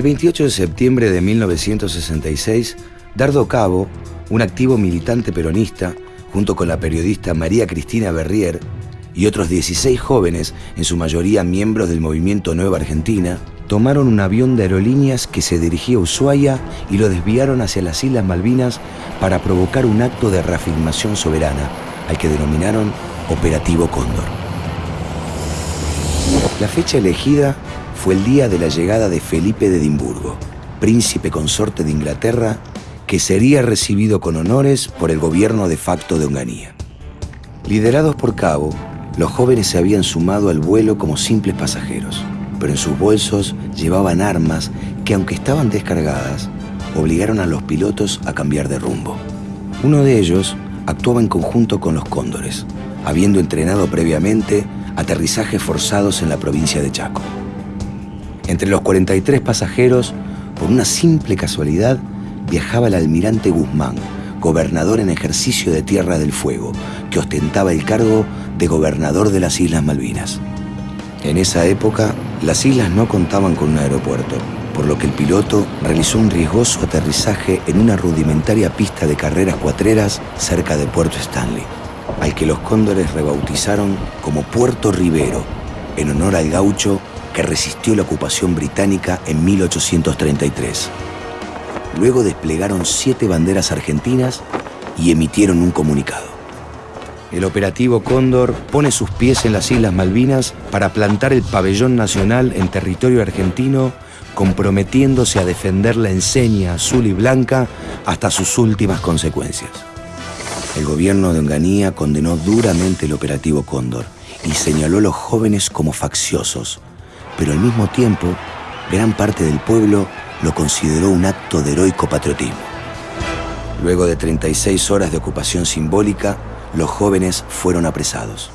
El 28 de septiembre de 1966, Dardo Cabo, un activo militante peronista, junto con la periodista María Cristina Berrier y otros 16 jóvenes, en su mayoría miembros del movimiento Nueva Argentina, tomaron un avión de aerolíneas que se dirigía a Ushuaia y lo desviaron hacia las Islas Malvinas para provocar un acto de reafirmación soberana, al que denominaron Operativo Cóndor. La fecha elegida fue el día de la llegada de Felipe de Edimburgo, príncipe consorte de Inglaterra, que sería recibido con honores por el gobierno de facto de Onganía. Liderados por Cabo, los jóvenes se habían sumado al vuelo como simples pasajeros, pero en sus bolsos llevaban armas que, aunque estaban descargadas, obligaron a los pilotos a cambiar de rumbo. Uno de ellos actuaba en conjunto con los cóndores, habiendo entrenado previamente aterrizajes forzados en la provincia de Chaco. Entre los 43 pasajeros, por una simple casualidad, viajaba el almirante Guzmán, gobernador en ejercicio de Tierra del Fuego, que ostentaba el cargo de gobernador de las Islas Malvinas. En esa época, las islas no contaban con un aeropuerto, por lo que el piloto realizó un riesgoso aterrizaje en una rudimentaria pista de carreras cuatreras cerca de Puerto Stanley, al que los cóndores rebautizaron como Puerto Rivero, en honor al gaucho que resistió la ocupación británica en 1833. Luego desplegaron siete banderas argentinas y emitieron un comunicado. El operativo Cóndor pone sus pies en las Islas Malvinas para plantar el pabellón nacional en territorio argentino, comprometiéndose a defender la enseña azul y blanca hasta sus últimas consecuencias. El gobierno de Onganía condenó duramente el operativo Cóndor y señaló a los jóvenes como facciosos, pero al mismo tiempo, gran parte del pueblo lo consideró un acto de heroico patriotismo. Luego de 36 horas de ocupación simbólica, los jóvenes fueron apresados.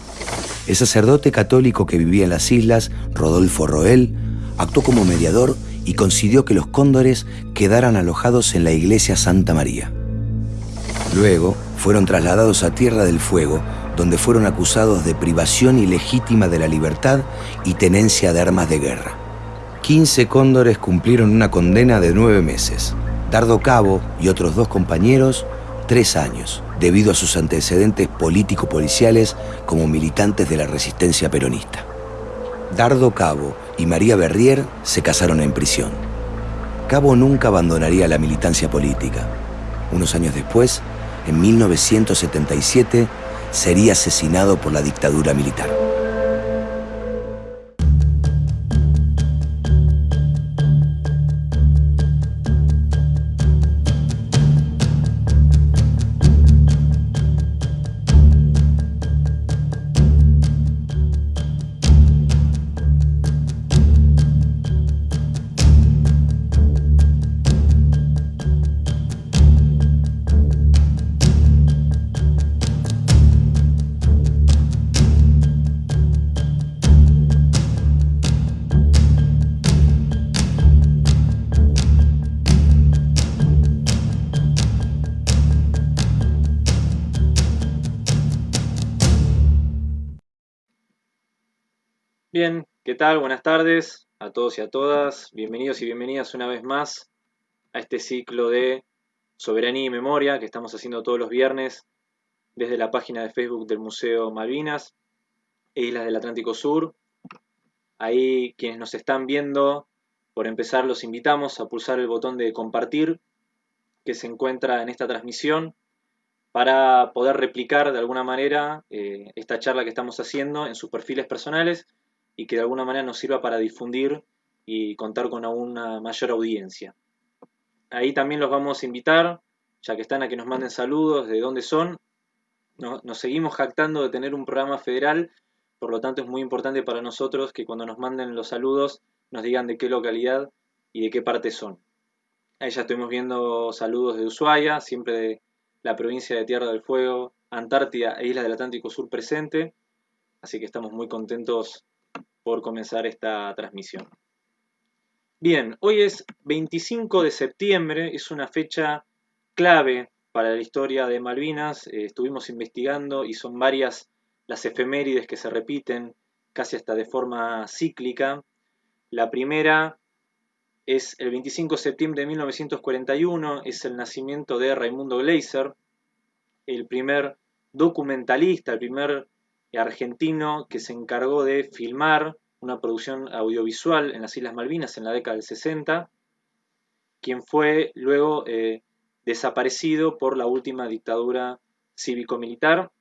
El sacerdote católico que vivía en las islas, Rodolfo Roel, actuó como mediador y consiguió que los cóndores quedaran alojados en la iglesia Santa María. Luego fueron trasladados a Tierra del Fuego, donde fueron acusados de privación ilegítima de la libertad y tenencia de armas de guerra. 15 cóndores cumplieron una condena de nueve meses. Dardo Cabo y otros dos compañeros, tres años, debido a sus antecedentes político-policiales como militantes de la resistencia peronista. Dardo Cabo y María Berrier se casaron en prisión. Cabo nunca abandonaría la militancia política. Unos años después, en 1977, sería asesinado por la dictadura militar. Bien, ¿qué tal? Buenas tardes a todos y a todas. Bienvenidos y bienvenidas una vez más a este ciclo de Soberanía y Memoria que estamos haciendo todos los viernes desde la página de Facebook del Museo Malvinas e Islas del Atlántico Sur. Ahí quienes nos están viendo, por empezar los invitamos a pulsar el botón de compartir que se encuentra en esta transmisión para poder replicar de alguna manera eh, esta charla que estamos haciendo en sus perfiles personales y que de alguna manera nos sirva para difundir y contar con una mayor audiencia. Ahí también los vamos a invitar, ya que están a que nos manden saludos, de dónde son. nos seguimos jactando de tener un programa federal, por lo tanto es muy importante para nosotros que cuando nos manden los saludos nos digan de qué localidad y de qué parte son. Ahí ya estuvimos viendo saludos de Ushuaia, siempre de la provincia de Tierra del Fuego, Antártida e Islas del Atlántico Sur presente. Así que estamos muy contentos por comenzar esta transmisión. Bien, hoy es 25 de septiembre, es una fecha clave para la historia de Malvinas. Eh, estuvimos investigando y son varias las efemérides que se repiten casi hasta de forma cíclica. La primera es el 25 de septiembre de 1941, es el nacimiento de Raimundo Gleiser, el primer documentalista, el primer argentino que se encargó de filmar una producción audiovisual en las Islas Malvinas en la década del 60, quien fue luego eh, desaparecido por la última dictadura cívico-militar.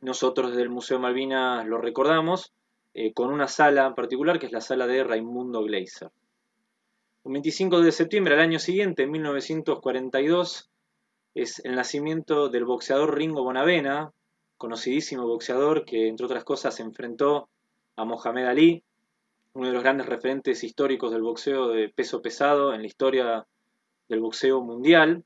Nosotros desde el Museo Malvinas lo recordamos eh, con una sala en particular que es la sala de Raimundo Gleiser. Un 25 de septiembre al año siguiente, en 1942, es el nacimiento del boxeador Ringo Bonavena, conocidísimo boxeador que, entre otras cosas, se enfrentó a Mohamed Ali, uno de los grandes referentes históricos del boxeo de peso pesado en la historia del boxeo mundial,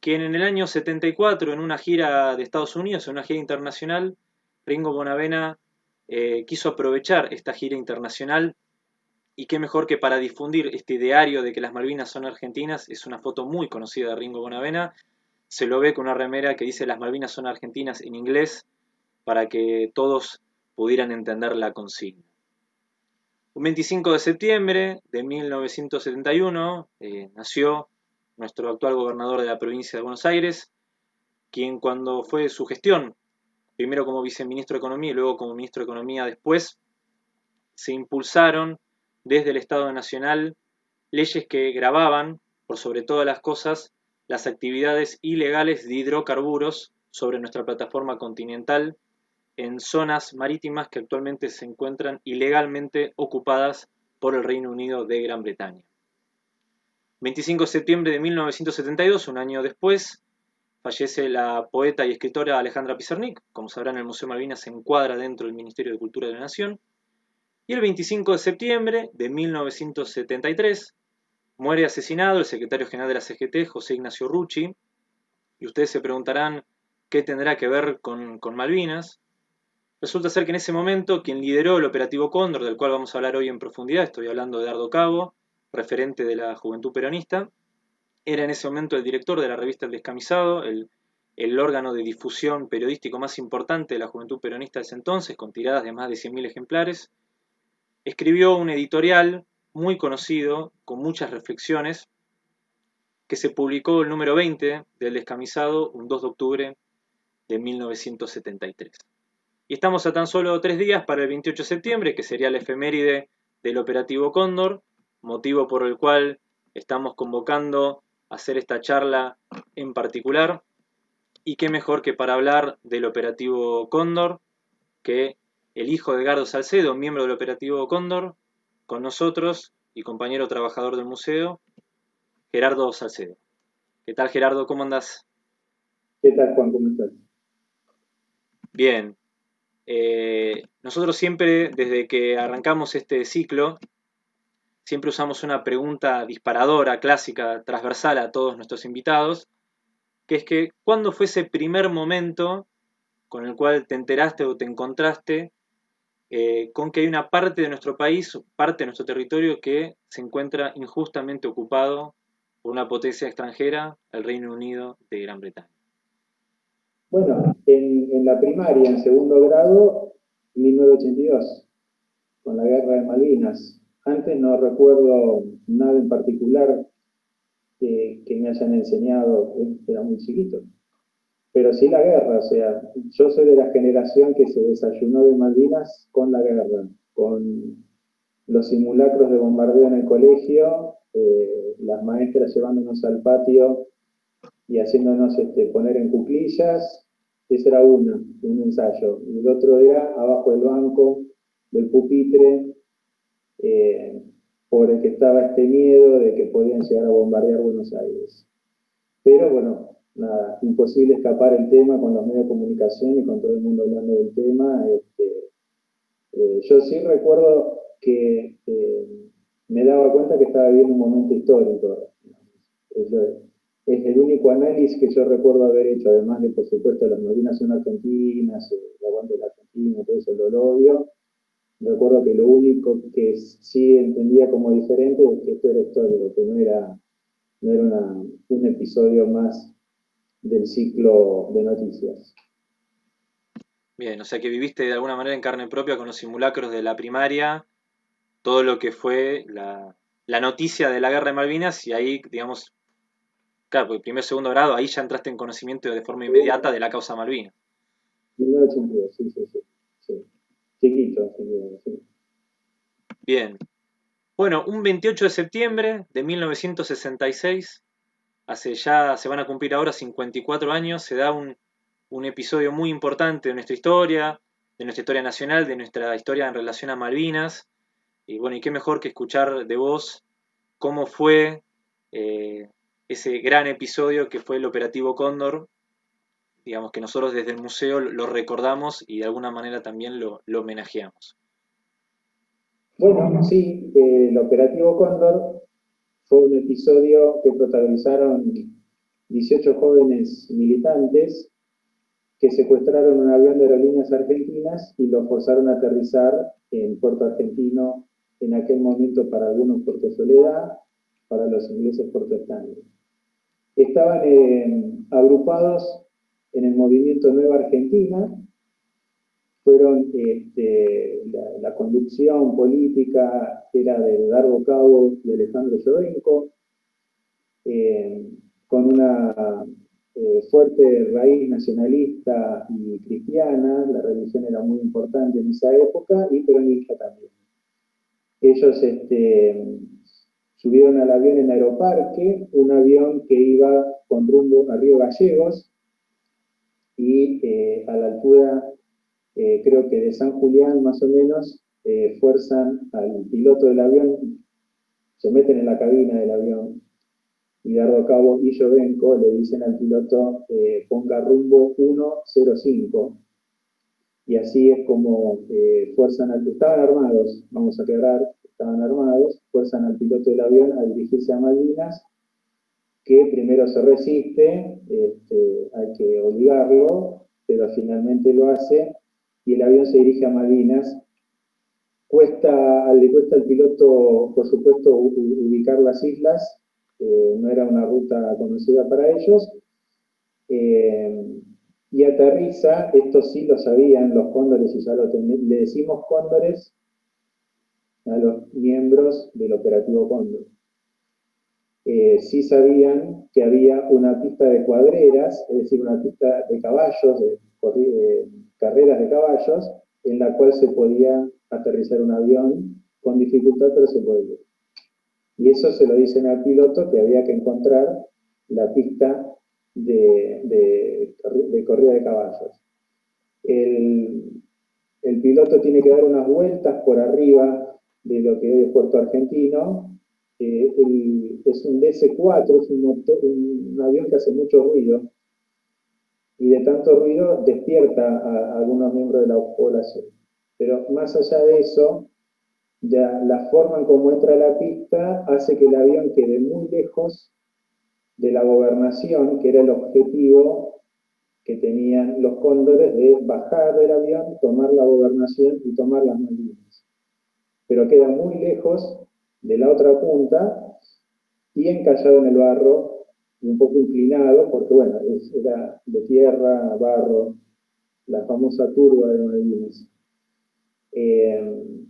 quien en el año 74, en una gira de Estados Unidos, en una gira internacional, Ringo Bonavena eh, quiso aprovechar esta gira internacional. Y qué mejor que para difundir este ideario de que las Malvinas son argentinas, es una foto muy conocida de Ringo Bonavena, se lo ve con una remera que dice las Malvinas son argentinas en inglés para que todos pudieran entender la consigna. Un 25 de septiembre de 1971 eh, nació nuestro actual gobernador de la provincia de Buenos Aires, quien cuando fue su gestión, primero como viceministro de Economía y luego como ministro de Economía después, se impulsaron desde el Estado Nacional leyes que grababan, por sobre todas las cosas, las actividades ilegales de hidrocarburos sobre nuestra plataforma continental en zonas marítimas que actualmente se encuentran ilegalmente ocupadas por el Reino Unido de Gran Bretaña. 25 de septiembre de 1972, un año después, fallece la poeta y escritora Alejandra Pizarnik, como sabrán el Museo Malvinas se encuadra dentro del Ministerio de Cultura de la Nación, y el 25 de septiembre de 1973 Muere asesinado el secretario general de la CGT, José Ignacio Rucci, y ustedes se preguntarán qué tendrá que ver con, Malvinas. Resulta ser que en ese momento quien lideró el operativo Cóndor, del cual vamos a hablar hoy en profundidad, estoy hablando de Ardo Cabo, referente de la Juventud Peronista, era en ese momento el director de la revista El Descamisado, el, el órgano de difusión periodístico más importante de la Juventud Peronista de ese entonces, con tiradas de más de 100.000 ejemplares. Escribió un editorial muy conocido, con muchas reflexiones, que se publicó el número 20 del Descamisado un 2 de octubre de 1973. Y estamos a tan solo tres días para el 28 de septiembre, que sería la efeméride del operativo Cóndor, motivo por el cual estamos convocando a hacer esta charla en particular. Y qué mejor que para hablar del operativo Cóndor, que el hijo de Gardo Salcedo, miembro del operativo Cóndor, con nosotros y compañero trabajador del museo, Gerardo Salcedo. ¿Qué tal Gerardo? ¿Cómo andás? ¿Qué tal Juan? ¿Cómo estás? Bien. Eh, nosotros siempre, desde que arrancamos este ciclo, siempre usamos una pregunta disparadora, clásica, transversal a todos nuestros invitados, que es que ¿cuándo fue ese primer momento con el cual te enteraste o te encontraste eh, con que hay una parte de nuestro país, parte de nuestro territorio que se encuentra injustamente ocupado por una potencia extranjera, el Reino Unido de Gran Bretaña. Bueno, en, la primaria, en segundo grado, 1982, con la guerra de Malvinas. Antes no recuerdo nada en particular que, que me hayan enseñado, era muy chiquito pero sí la guerra, o sea, yo soy de la generación que se desayunó de Malvinas con la guerra, con los simulacros de bombardeo en el colegio, eh, las maestras llevándonos al patio y haciéndonos este, poner en cuclillas, ese era uno, un ensayo. Y el otro era abajo del banco, del pupitre, eh, por el que estaba este miedo de que podían llegar a bombardear Buenos Aires. Pero bueno, nada, imposible escapar el tema con los medios de comunicación y con todo el mundo hablando del tema. Este, eh, yo sí recuerdo que eh, me daba cuenta que estaba viviendo un momento histórico. es el único análisis que yo recuerdo haber hecho, además de, por supuesto, las Malvinas son argentinas, el aguante de la Argentina, todo eso lo odio. Recuerdo que lo único que sí entendía como diferente es que esto era histórico, que no era un episodio más del ciclo de noticias. Bien, o sea que viviste de alguna manera en carne propia con los simulacros de la primaria, todo lo que fue la, la noticia de la guerra de Malvinas y ahí, digamos, claro, porque primer, segundo grado, ahí ya entraste en conocimiento de forma inmediata de la causa Malvinas. 1982, sí, sí, sí. Chiquito, sí. Bien. Bueno, un 28 de septiembre de 1966, hace ya, se van a cumplir ahora 54 años, se da un, episodio muy importante de nuestra historia, de nuestra historia nacional, de nuestra historia en relación a Malvinas. Y bueno, y qué mejor que escuchar de vos cómo fue eh, ese gran episodio que fue el Operativo Cóndor. Digamos que nosotros desde el museo lo recordamos y de alguna manera también lo, homenajeamos. Bueno, sí, el Operativo Cóndor fue un episodio que protagonizaron 18 jóvenes militantes que secuestraron un avión de aerolíneas argentinas y lo forzaron a aterrizar en Puerto Argentino, en aquel momento para algunos Puerto Soledad, para los ingleses Puerto Stanley. Estaban eh, agrupados en el movimiento Nueva Argentina, fueron este, la, conducción política era de Dardo Cabo y Alejandro Llorenco, eh, con una eh, fuerte raíz nacionalista y cristiana, la religión era muy importante en esa época, y peronista también. Ellos este, subieron al avión en Aeroparque, un avión que iba con rumbo a Río Gallegos, y eh, a la altura, eh, creo que de San Julián más o menos, fuerzan al piloto del avión, se meten en la cabina del avión, y Dardo Cabo y Jovenco le dicen al piloto eh, ponga rumbo 105 y así es como eh, fuerzan al estaban armados, vamos a aclarar, estaban armados, fuerzan al piloto del avión a dirigirse a Malvinas, que primero se resiste, este, hay que obligarlo, pero finalmente lo hace, y el avión se dirige a Malvinas. Cuesta, le cuesta al piloto, por supuesto, ubicar las islas, eh, no era una ruta conocida para ellos, eh, y aterriza, esto sí lo sabían los cóndores y ya lo le decimos cóndores a los miembros del operativo Cóndor. Eh, sí sabían que había una pista de cuadreras, es decir, una pista de caballos, de, carreras de caballos, en la cual se podía aterrizar un avión con dificultad, pero se podía. Y eso se lo dicen al piloto que había que encontrar la pista de, corrida de caballos. El, piloto tiene que dar unas vueltas por arriba de lo que es Puerto Argentino. Eh, es un DC-4, es un, avión que hace mucho ruido. Y de tanto ruido despierta a algunos miembros de la población. Pero más allá de eso, ya la forma en cómo entra la pista hace que el avión quede muy lejos de la gobernación, que era el objetivo que tenían los cóndores de bajar del avión, tomar la gobernación y tomar las Malvinas. Pero queda muy lejos de la otra punta y encallado en el barro, y un poco inclinado, porque bueno, era de tierra, barro, la famosa turba de Malvinas. Eh,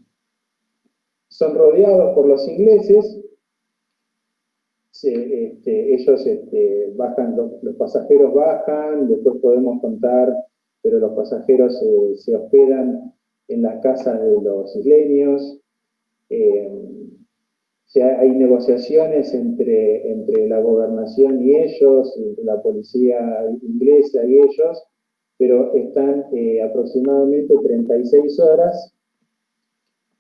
son rodeados por los ingleses, este, ellos este, bajan, los, pasajeros bajan, después podemos contar, pero los pasajeros eh, se hospedan en las casas de los isleños, eh, hay negociaciones entre, entre la gobernación y ellos, la policía inglesa y ellos, pero están eh, aproximadamente 36 horas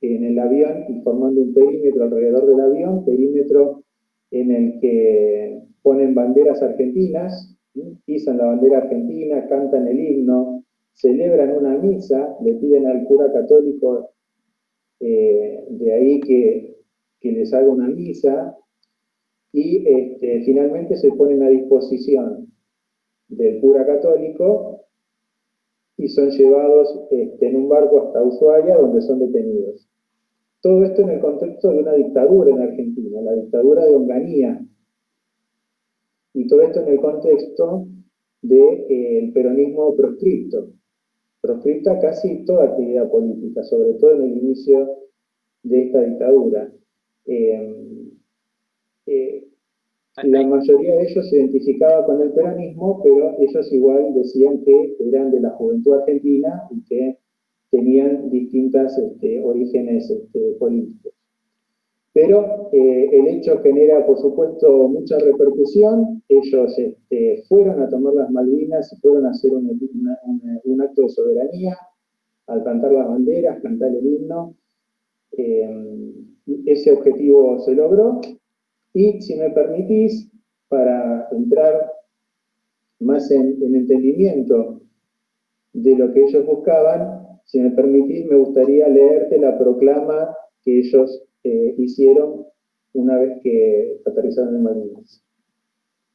en el avión y formando un perímetro alrededor del avión, perímetro en el que ponen banderas argentinas, pisan la bandera argentina, cantan el himno, celebran una misa, le piden al cura católico eh, de ahí que, les haga una misa y este, finalmente se ponen a disposición del cura católico y son llevados este, en un barco hasta Ushuaia donde son detenidos. Todo esto en el contexto de una dictadura en Argentina, la dictadura de Onganía. Y todo esto en el contexto del eh, peronismo proscripto. Proscripta casi toda actividad política, sobre todo en el inicio de esta dictadura. Eh, eh, la mayoría de ellos se identificaba con el peronismo, pero ellos igual decían que eran de la juventud argentina y que tenían distintos este, orígenes este, políticos. Pero eh, el hecho genera, por supuesto, mucha repercusión. Ellos este, fueron a tomar las Malvinas y fueron a hacer un, un, acto de soberanía, al cantar las banderas, cantar el himno. Eh, ese objetivo se logró. Y si me permitís, para entrar más en, en entendimiento de lo que ellos buscaban, si me permitís, me gustaría leerte la proclama que ellos eh, hicieron una vez que aterrizaron en Malvinas.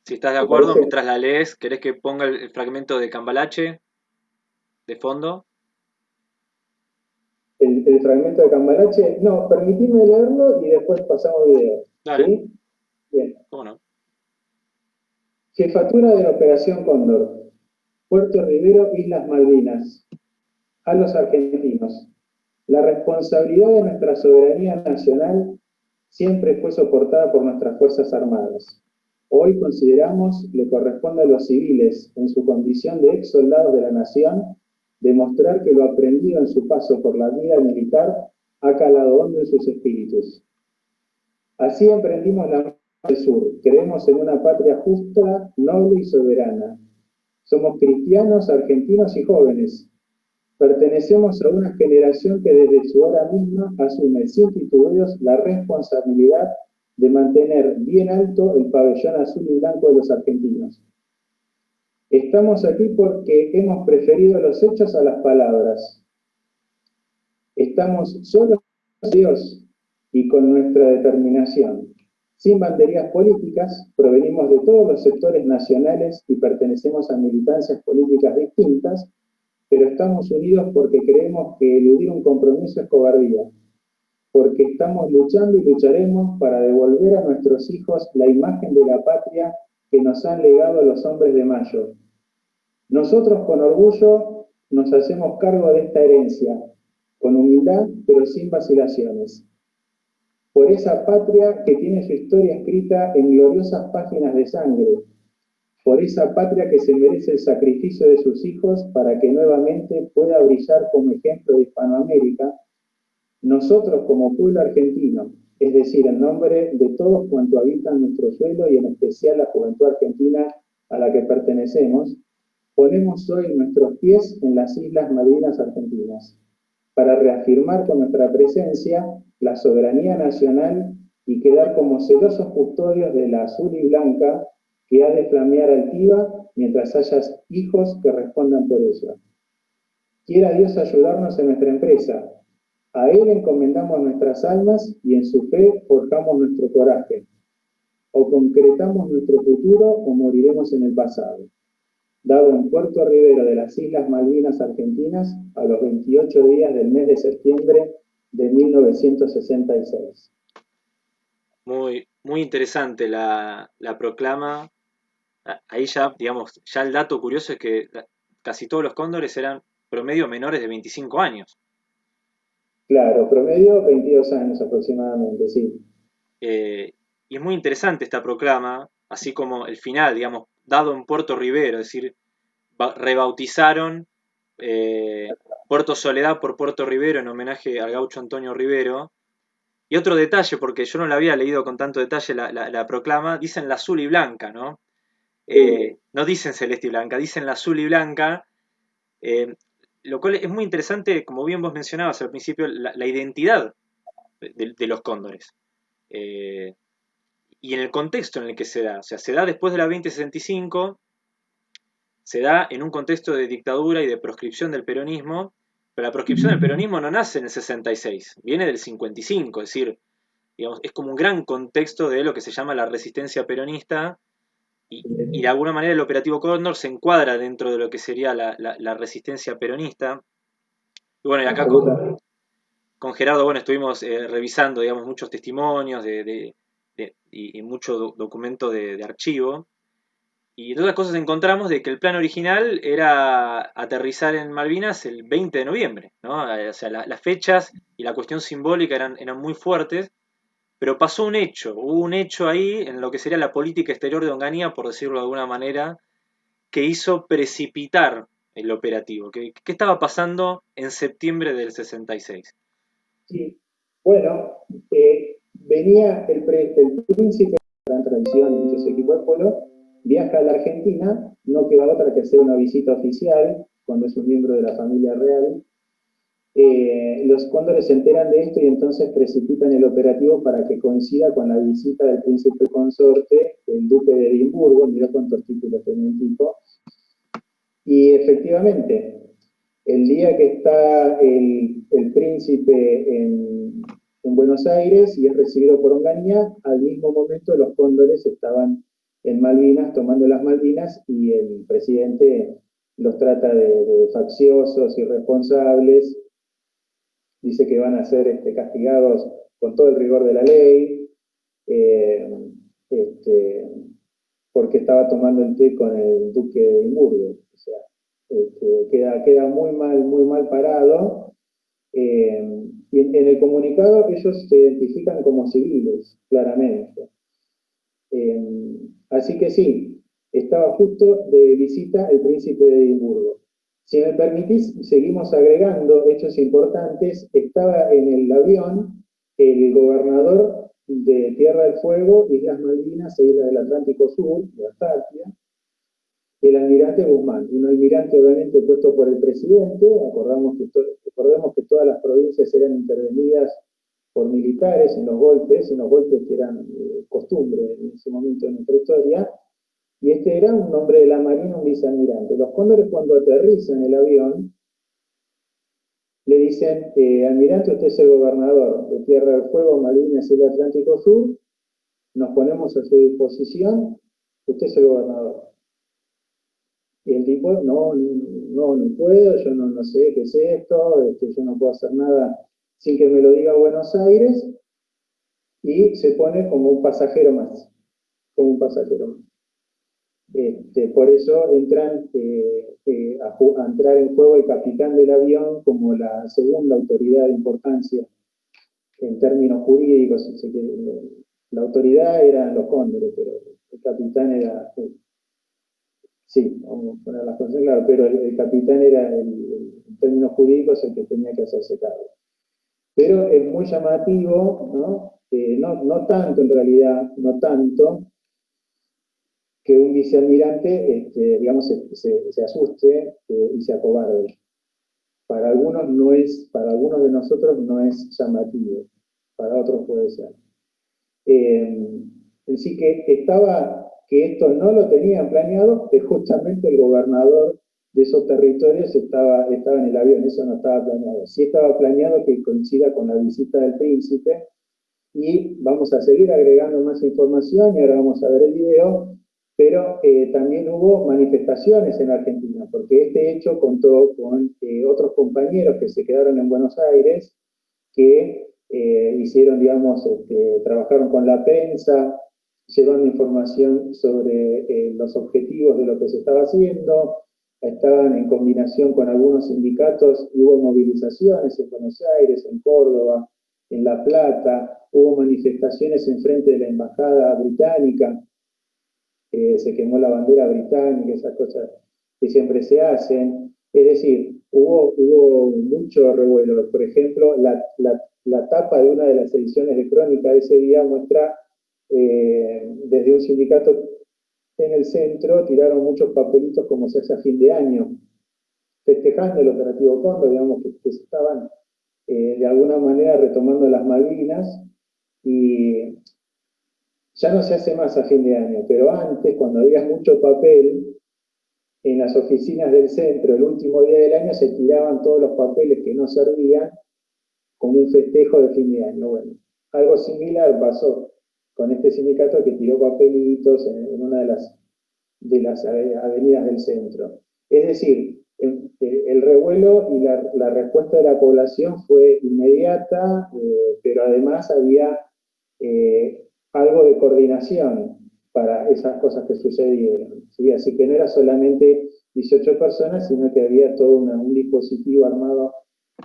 Si estás de acuerdo, mientras la lees, ¿querés que ponga el, fragmento de Cambalache de fondo? El, fragmento de Cambalache, no, permitime leerlo y después pasamos video. Dale. Bien. ¿Cómo no? Jefatura de la Operación Cóndor, Puerto Rivero, Islas Malvinas. A los argentinos, la responsabilidad de nuestra soberanía nacional siempre fue soportada por nuestras Fuerzas Armadas. Hoy consideramos le corresponde a los civiles, en su condición de ex soldados de la nación, demostrar que lo aprendido en su paso por la vida militar ha calado hondo en sus espíritus. Así emprendimos la del sur. Creemos en una patria justa, noble y soberana. Somos cristianos, argentinos y jóvenes, Pertenecemos a una generación que desde su hora misma asume sin titubeos la responsabilidad de mantener bien alto el pabellón azul y blanco de los argentinos. Estamos aquí porque hemos preferido los hechos a las palabras. Estamos solos Dios y con nuestra determinación. Sin banderías políticas, provenimos de todos los sectores nacionales y pertenecemos a militancias políticas distintas, pero estamos unidos porque creemos que eludir un compromiso es cobardía, porque estamos luchando y lucharemos para devolver a nuestros hijos la imagen de la patria que nos han legado los hombres de Mayo. Nosotros con orgullo nos hacemos cargo de esta herencia, con humildad pero sin vacilaciones. Por esa patria que tiene su historia escrita en gloriosas páginas de sangre, por esa patria que se merece el sacrificio de sus hijos para que nuevamente pueda brillar como ejemplo de Hispanoamérica, nosotros como pueblo argentino, es decir, en nombre de todos cuantos habitan nuestro suelo y en especial la juventud argentina a la que pertenecemos, ponemos hoy nuestros pies en las Islas Malvinas Argentinas para reafirmar con nuestra presencia la soberanía nacional y quedar como celosos custodios de la azul y blanca que ha de flamear altiva mientras hayas hijos que respondan por eso. Quiera Dios ayudarnos en nuestra empresa. A Él encomendamos nuestras almas y en su fe forjamos nuestro coraje. O concretamos nuestro futuro o moriremos en el pasado. Dado en Puerto Rivero de las Islas Malvinas Argentinas a los 28 días del mes de septiembre de 1966. Muy, muy interesante la, la proclama ahí ya, digamos, ya el dato curioso es que casi todos los cóndores eran promedio menores de 25 años. Claro, promedio 22 años aproximadamente, sí. Eh, y es muy interesante esta proclama, así como el final, digamos, dado en Puerto Rivero, es decir, rebautizaron eh, Puerto Soledad por Puerto Rivero en homenaje al gaucho Antonio Rivero. Y otro detalle, porque yo no la había leído con tanto detalle la, la proclama, dicen la azul y blanca, ¿no? Eh, no dicen celeste y blanca, dicen la azul y blanca, eh, lo cual es muy interesante, como bien vos mencionabas al principio, la, identidad de, los cóndores. Eh, y en el contexto en el que se da, o sea, se da después de la 2065, se da en un contexto de dictadura y de proscripción del peronismo, pero la proscripción del peronismo no nace en el 66, viene del 55, es decir, digamos, es como un gran contexto de lo que se llama la resistencia peronista, y, de alguna manera el operativo Cóndor se encuadra dentro de lo que sería la, resistencia peronista. Y bueno, y acá con, Gerardo, bueno, estuvimos eh, revisando, digamos, muchos testimonios de, y, mucho documento de, archivo. Y entre otras cosas encontramos de que el plan original era aterrizar en Malvinas el 20 de noviembre, ¿no? O sea, las fechas y la cuestión simbólica eran, eran muy fuertes, Pero pasó un hecho, hubo un hecho ahí en lo que sería la política exterior de Onganía, por decirlo de alguna manera, que hizo precipitar el operativo. ¿Qué, estaba pasando en septiembre del 66? Sí, bueno, eh, venía el, príncipe de gran tradición de muchos polo, viaja a la Argentina, no queda otra que hacer una visita oficial cuando es un miembro de la familia real, eh, los cóndores se enteran de esto y entonces precipitan el operativo para que coincida con la visita del príncipe consorte, el duque de Edimburgo, mira cuántos títulos tenía el tipo, y efectivamente, el día que está el, príncipe en, en, Buenos Aires y es recibido por Onganía, al mismo momento los cóndores estaban en Malvinas, tomando las Malvinas, y el presidente los trata de, facciosos, irresponsables, dice que van a ser este, castigados con todo el rigor de la ley, eh, este, porque estaba tomando el té con el duque de Edimburgo. O sea, este, queda, queda muy mal, muy mal parado. Eh, en, el comunicado ellos se identifican como civiles, claramente. Eh, así que sí, estaba justo de visita el príncipe de Edimburgo. Si me permitís, seguimos agregando hechos importantes. Estaba en el avión el gobernador de Tierra del Fuego, Islas Malvinas e Islas del Atlántico Sur, de Antártida, el almirante Guzmán, un almirante obviamente puesto por el presidente, acordamos que recordemos que todas las provincias eran intervenidas por militares en los golpes, en los golpes que eran eh, costumbre en ese momento en nuestra historia, y este era un hombre de la Marina, un vicealmirante. Los cóndores cuando aterrizan el avión, le dicen, eh, almirante, usted es el gobernador de Tierra del Fuego, Malvinas y el Atlántico Sur, nos ponemos a su disposición, usted es el gobernador. Y el tipo, no, no, no puedo, yo no, no sé qué es esto, este, yo no puedo hacer nada sin que me lo diga Buenos Aires, y se pone como un pasajero más, como un pasajero más. Este, por eso entran eh, eh, a, entrar en juego el capitán del avión como la segunda autoridad de importancia en términos jurídicos. La autoridad eran los cóndores, pero el capitán era... Eh, sí, vamos a poner las cosas claras, pero el, capitán era, en términos jurídicos, el que tenía que hacerse cargo. Pero es muy llamativo, ¿no? no, no tanto en realidad, no tanto, que un vicealmirante, este, digamos, se, asuste eh, y se acobarde. Para algunos no es, para algunos de nosotros no es llamativo, para otros puede ser. Eh, así que estaba, que esto no lo tenían planeado, que justamente el gobernador de esos territorios estaba, estaba en el avión, eso no estaba planeado. Sí estaba planeado que coincida con la visita del príncipe, y vamos a seguir agregando más información, y ahora vamos a ver el video, pero eh, también hubo manifestaciones en Argentina, porque este hecho contó con eh, otros compañeros que se quedaron en Buenos Aires, que eh, hicieron, digamos, este, trabajaron con la prensa, llevando información sobre los objetivos de lo que se estaba haciendo, estaban en combinación con algunos sindicatos, y hubo movilizaciones en Buenos Aires, en Córdoba, en La Plata, hubo manifestaciones en frente de la Embajada Británica, se quemó la bandera británica, esas cosas que siempre se hacen. Es decir, hubo, hubo mucho revuelo. Por ejemplo, la, la, tapa de una de las ediciones de Crónica de ese día muestra eh, desde un sindicato en el centro, tiraron muchos papelitos como se hace a fin de año, festejando el operativo Condor, digamos que, que estaban eh, de alguna manera retomando las Malvinas, y ya no se hace más a fin de año, pero antes, cuando había mucho papel, en las oficinas del centro, el último día del año, se tiraban todos los papeles que no servían como un festejo de fin de año. Algo similar pasó con este sindicato que tiró papelitos en, una de las, de las avenidas del centro. Es decir, el revuelo y la, respuesta de la población fue inmediata, eh, pero además había eh, algo de coordinación para esas cosas que sucedieron. ¿sí? Así que no era solamente 18 personas, sino que había todo un dispositivo armado,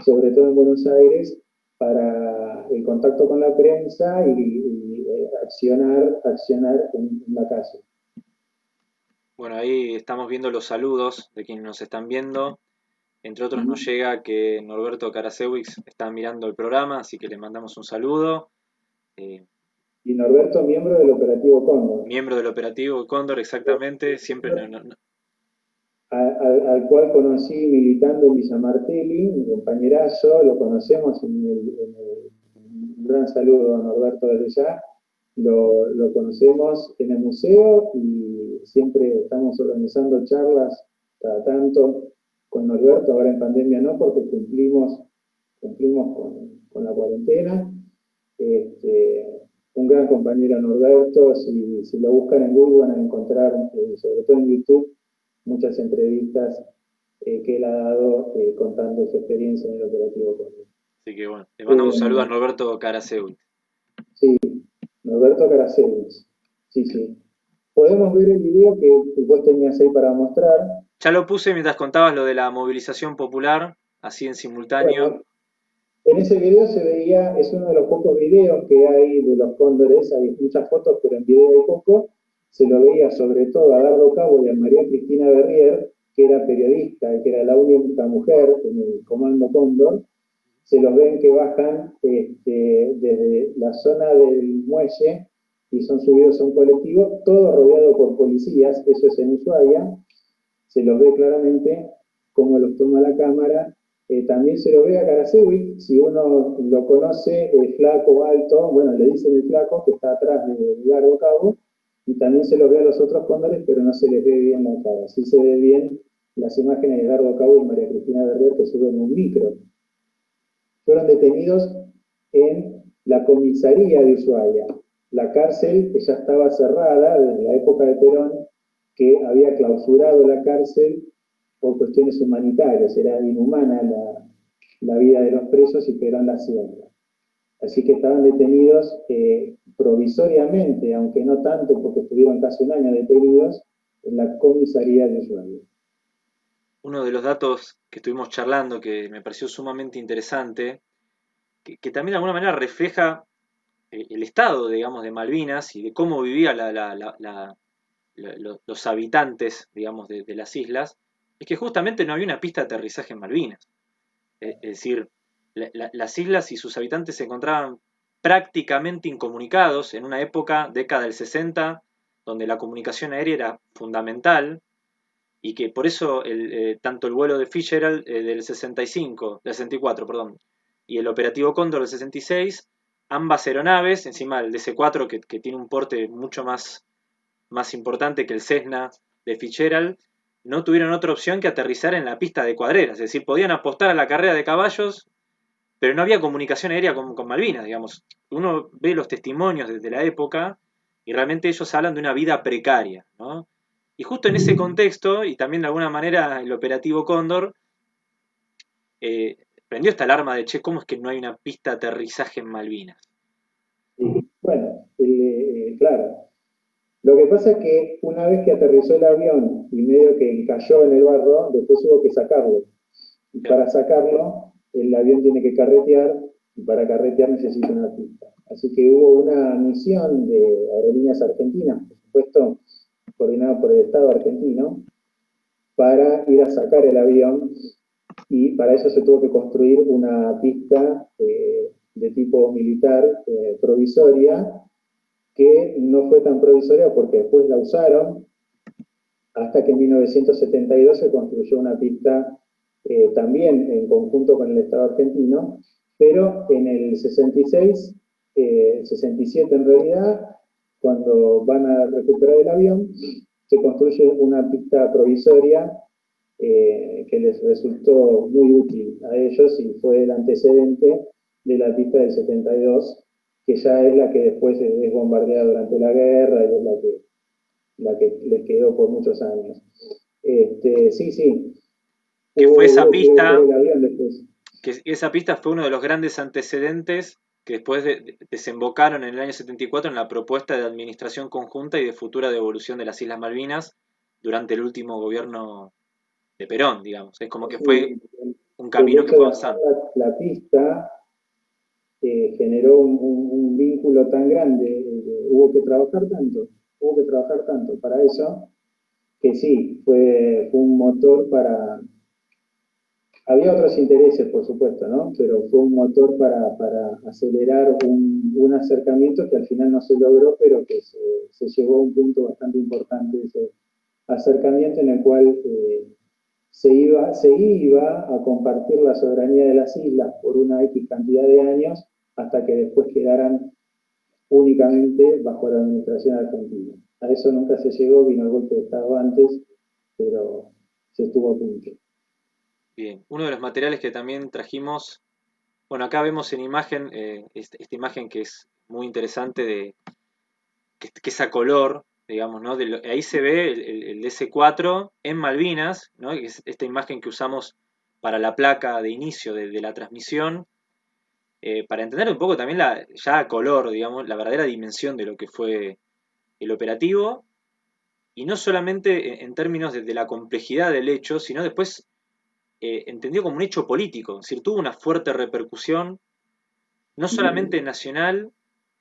sobre todo en Buenos Aires, para el contacto con la prensa y, eh, accionar, accionar en, la calle. Bueno, ahí estamos viendo los saludos de quienes nos están viendo. Entre otros nos llega que Norberto Karasewicz está mirando el programa, así que le mandamos un saludo. Eh, y Norberto, miembro del operativo Cóndor. Miembro del operativo Cóndor, exactamente. Siempre al, cual conocí militando en Villa Martelli, mi compañerazo, lo conocemos en el, un gran saludo a Norberto desde ya, lo, lo, conocemos en el museo y siempre estamos organizando charlas cada tanto con Norberto, ahora en pandemia no, porque cumplimos, cumplimos con, con la cuarentena. Este, un gran compañero Norberto, si, si, lo buscan en Google van a encontrar, eh, sobre todo en YouTube, muchas entrevistas eh, que él ha dado eh, contando su experiencia en el operativo Así que bueno, le mandamos un saludo a Norberto Karasewicz. Sí, Norberto Karasewicz. Sí, sí. Podemos ver el video que vos tenías ahí para mostrar. Ya lo puse mientras contabas lo de la movilización popular, así en simultáneo. en ese video se veía, es uno de los pocos videos que hay de los cóndores, hay muchas fotos, pero en video hay poco, se lo veía sobre todo a Dardo Cabo y a María Cristina Berrier, que era periodista y que era la única mujer en el Comando Cóndor, se los ven que bajan este, desde la zona del muelle y son subidos a un colectivo, todo rodeado por policías, eso es en Ushuaia, se los ve claramente cómo los toma la cámara. Eh, también se lo ve a Karasevic, si uno lo conoce, es flaco, alto, bueno, le dicen el flaco que está atrás de Dardo Cabo, y también se los ve a los otros cóndores, pero no se les ve bien la cara. Sí se ve bien las imágenes de Dardo Cabo y María Cristina Berber que suben un micro. Fueron detenidos en la comisaría de Ushuaia. La cárcel que ya estaba cerrada desde la época de Perón, que había clausurado la cárcel por cuestiones humanitarias. Era inhumana la, vida de los presos y Perón la cierra. Así que estaban detenidos eh, provisoriamente, aunque no tanto porque estuvieron casi un año detenidos, en la comisaría de Ushuaia. Uno de los datos que estuvimos charlando que me pareció sumamente interesante, que, también de alguna manera refleja eh, el estado, digamos, de Malvinas y de cómo vivían los habitantes, digamos, de, las islas, es que justamente no había una pista de aterrizaje en Malvinas. es decir, las islas y sus habitantes se encontraban prácticamente incomunicados en una época, década del 60, donde la comunicación aérea era fundamental y que por eso eh, tanto el vuelo de Fitzgerald eh, del 65, del 64, perdón, y el operativo Cóndor del 66, ambas aeronaves, encima el DC-4 que, que, tiene un porte mucho más, más importante que el Cessna de Fitzgerald, no tuvieron otra opción que aterrizar en la pista de cuadreras, es decir, podían apostar a la carrera de caballos pero no había comunicación aérea con, Malvinas, digamos. Uno ve los testimonios desde la época y realmente ellos hablan de una vida precaria, ¿no? Y justo en ese contexto, y también de alguna manera el operativo Cóndor, eh, prendió esta alarma de, che, ¿cómo es que no hay una pista de aterrizaje en Malvinas? Bueno, eh, claro. Lo que pasa es que una vez que aterrizó el avión y medio que cayó en el barro, después hubo que sacarlo. Y para sacarlo el avión tiene que carretear y para carretear necesita una pista. Así que hubo una misión de aerolíneas argentinas, por supuesto, coordinada por el Estado argentino, para ir a sacar el avión y para eso se tuvo que construir una pista eh, de tipo militar eh, provisoria que no fue tan provisoria porque después la usaron hasta que en 1972 se construyó una pista eh, también en conjunto con el Estado argentino, pero en el 66, 67 eh, en realidad, cuando van a recuperar el avión, se construye una pista provisoria eh, que les resultó muy útil a ellos y fue el antecedente de la pista del 72, que ya es la que después es bombardeada durante la guerra y es la que, la que les quedó por muchos años. Este, sí, sí, que fue esa pista, que esa pista fue uno de los grandes antecedentes que después desembocaron en el año 74 en la propuesta de administración conjunta y de futura devolución de las Islas Malvinas durante el último gobierno de Perón, digamos. Es como que fue un camino que fue avanzando. La, pista eh, generó un, vínculo tan grande, hubo que trabajar tanto, hubo que trabajar tanto para eso, que sí, fue, fue un motor para... Había otros intereses, por supuesto, ¿no? Pero fue un motor para, para acelerar un, un, acercamiento que al final no se logró, pero que se, se llegó a un punto bastante importante ese acercamiento en el cual eh, se, iba, se iba a compartir la soberanía de las islas por una X cantidad de años hasta que después quedaran únicamente bajo la administración argentina. A eso nunca se llegó, vino el golpe de Estado antes, pero se estuvo a punto. Bien, uno de los materiales que también trajimos, bueno, acá vemos en imagen, eh, esta, imagen que es muy interesante de que, es a color, digamos, ¿no? ahí se ve el, DC4 en Malvinas, ¿no? es esta imagen que usamos para la placa de inicio de, de la transmisión, eh, para entender un poco también la, ya color, digamos, la verdadera dimensión de lo que fue el operativo, y no solamente en, términos de, la complejidad del hecho, sino después eh, entendido como un hecho político, es decir, tuvo una fuerte repercusión, no solamente nacional,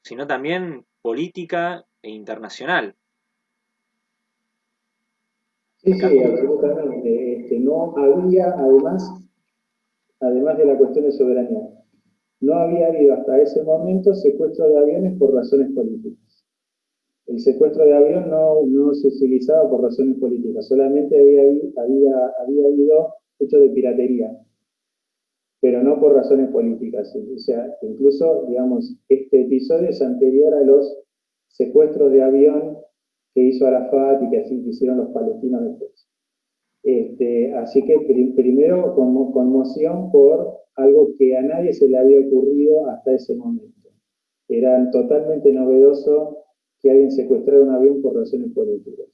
sino también política e internacional. Sí, sí, absolutamente. Este, no había, además, además de la cuestión de soberanía, no había habido hasta ese momento secuestro de aviones por razones políticas. El secuestro de avión no, se utilizaba por razones políticas, solamente había, había, había habido hechos de piratería, pero no por razones políticas. O sea, incluso, digamos, este episodio es anterior a los secuestros de avión que hizo Arafat y que así hicieron los palestinos después. Este, así que primero con, conmoción por algo que a nadie se le había ocurrido hasta ese momento. Era totalmente novedoso que alguien secuestrara un avión por razones políticas.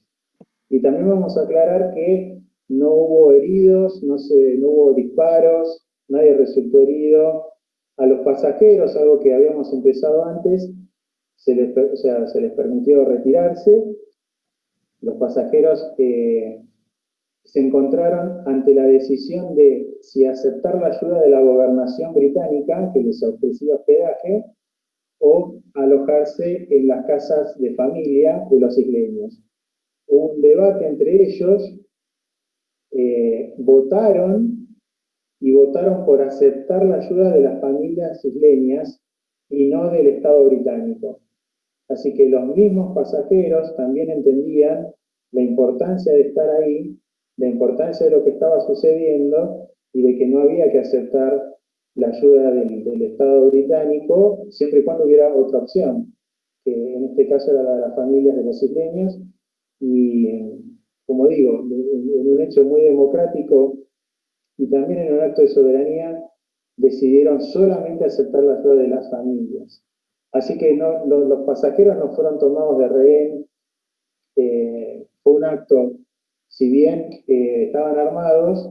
Y también vamos a aclarar que no hubo heridos, no, se, no hubo disparos, nadie resultó herido. A los pasajeros, algo que habíamos empezado antes, se les, se les permitió retirarse. Los pasajeros eh, se encontraron ante la decisión de si aceptar la ayuda de la gobernación británica, que les ofrecía hospedaje, o alojarse en las casas de familia de los isleños. un debate entre ellos, eh, votaron y votaron por aceptar la ayuda de las familias isleñas y no del Estado británico. Así que los mismos pasajeros también entendían la importancia de estar ahí la importancia de lo que estaba sucediendo y de que no había que aceptar la ayuda del, Estado británico siempre y cuando hubiera otra opción, que en este caso era la de las familias de los isleños, y como digo, en, un hecho muy democrático y también en un acto de soberanía, decidieron solamente aceptar la ayuda de las familias. Así que los, pasajeros no fueron tomados de rehén, eh, fue un acto si bien eh, estaban armados,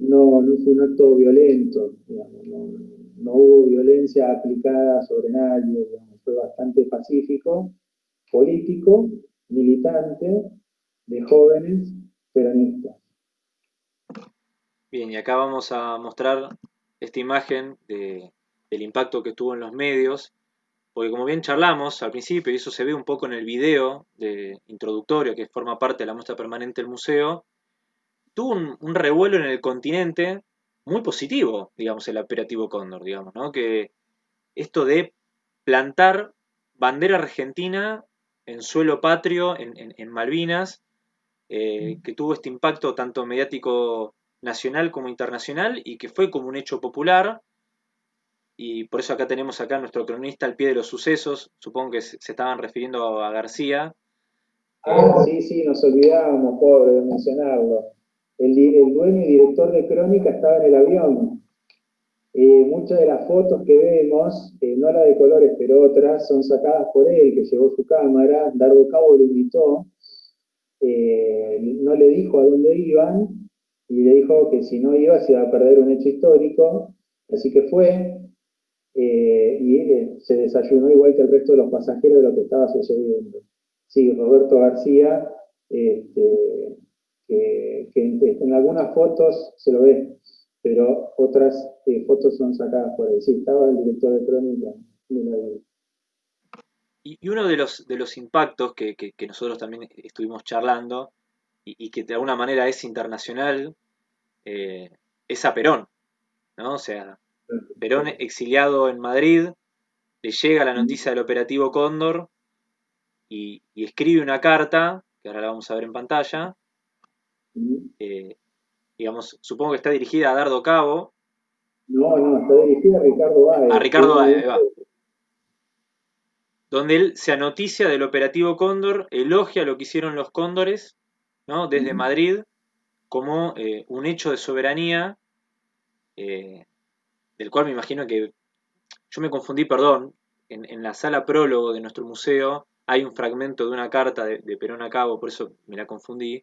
no, fue un acto violento, no, hubo violencia aplicada sobre nadie, fue bastante pacífico, político, militante, de jóvenes peronistas. Bien, y acá vamos a mostrar esta imagen del impacto que tuvo en los medios porque como bien charlamos al principio, y eso se ve un poco en el video de introductorio que forma parte de la muestra permanente del museo, tuvo un, revuelo en el continente muy positivo, digamos, el operativo Cóndor, digamos, ¿no? Que esto de plantar bandera argentina en suelo patrio, en, Malvinas, eh, que tuvo este impacto tanto mediático nacional como internacional y que fue como un hecho popular y por eso acá tenemos acá nuestro cronista al pie de los sucesos, supongo que se estaban refiriendo a García. Ah, sí, sí, nos olvidábamos, pobre, de mencionarlo. El, dueño y director de Crónica estaba en el avión. Eh, muchas de las fotos que vemos, eh, no la de colores, pero otras, son sacadas por él, que llevó su cámara. Dardo Cabo lo invitó, eh, no le dijo a dónde iban, y le dijo que si no iba se iba a perder un hecho histórico. Así que fue, eh, y eh, se desayunó igual que el resto de los pasajeros de lo que estaba sucediendo. Sí, Roberto García, este, que, en, algunas fotos se lo ve, pero otras fotos son sacadas por ahí. Sí, estaba el director de crónica Y, uno de los, de los impactos que, nosotros también estuvimos charlando y, que de alguna manera es internacional eh, es a Perón, ¿no? O sea, Perón exiliado en Madrid, le llega la noticia del operativo Cóndor y, escribe una carta, que ahora la vamos a ver en pantalla, eh, digamos, supongo que está dirigida a Dardo Cabo. No, no, está dirigida a Ricardo Báez. A Ricardo va. Donde él se anoticia del operativo Cóndor, elogia lo que hicieron los cóndores, ¿no? Desde Madrid, como eh, un hecho de soberanía, eh, del cual me imagino que yo me confundí, perdón, en, la sala prólogo de nuestro museo hay un fragmento de una carta de, Perón a Cabo, por eso me la confundí,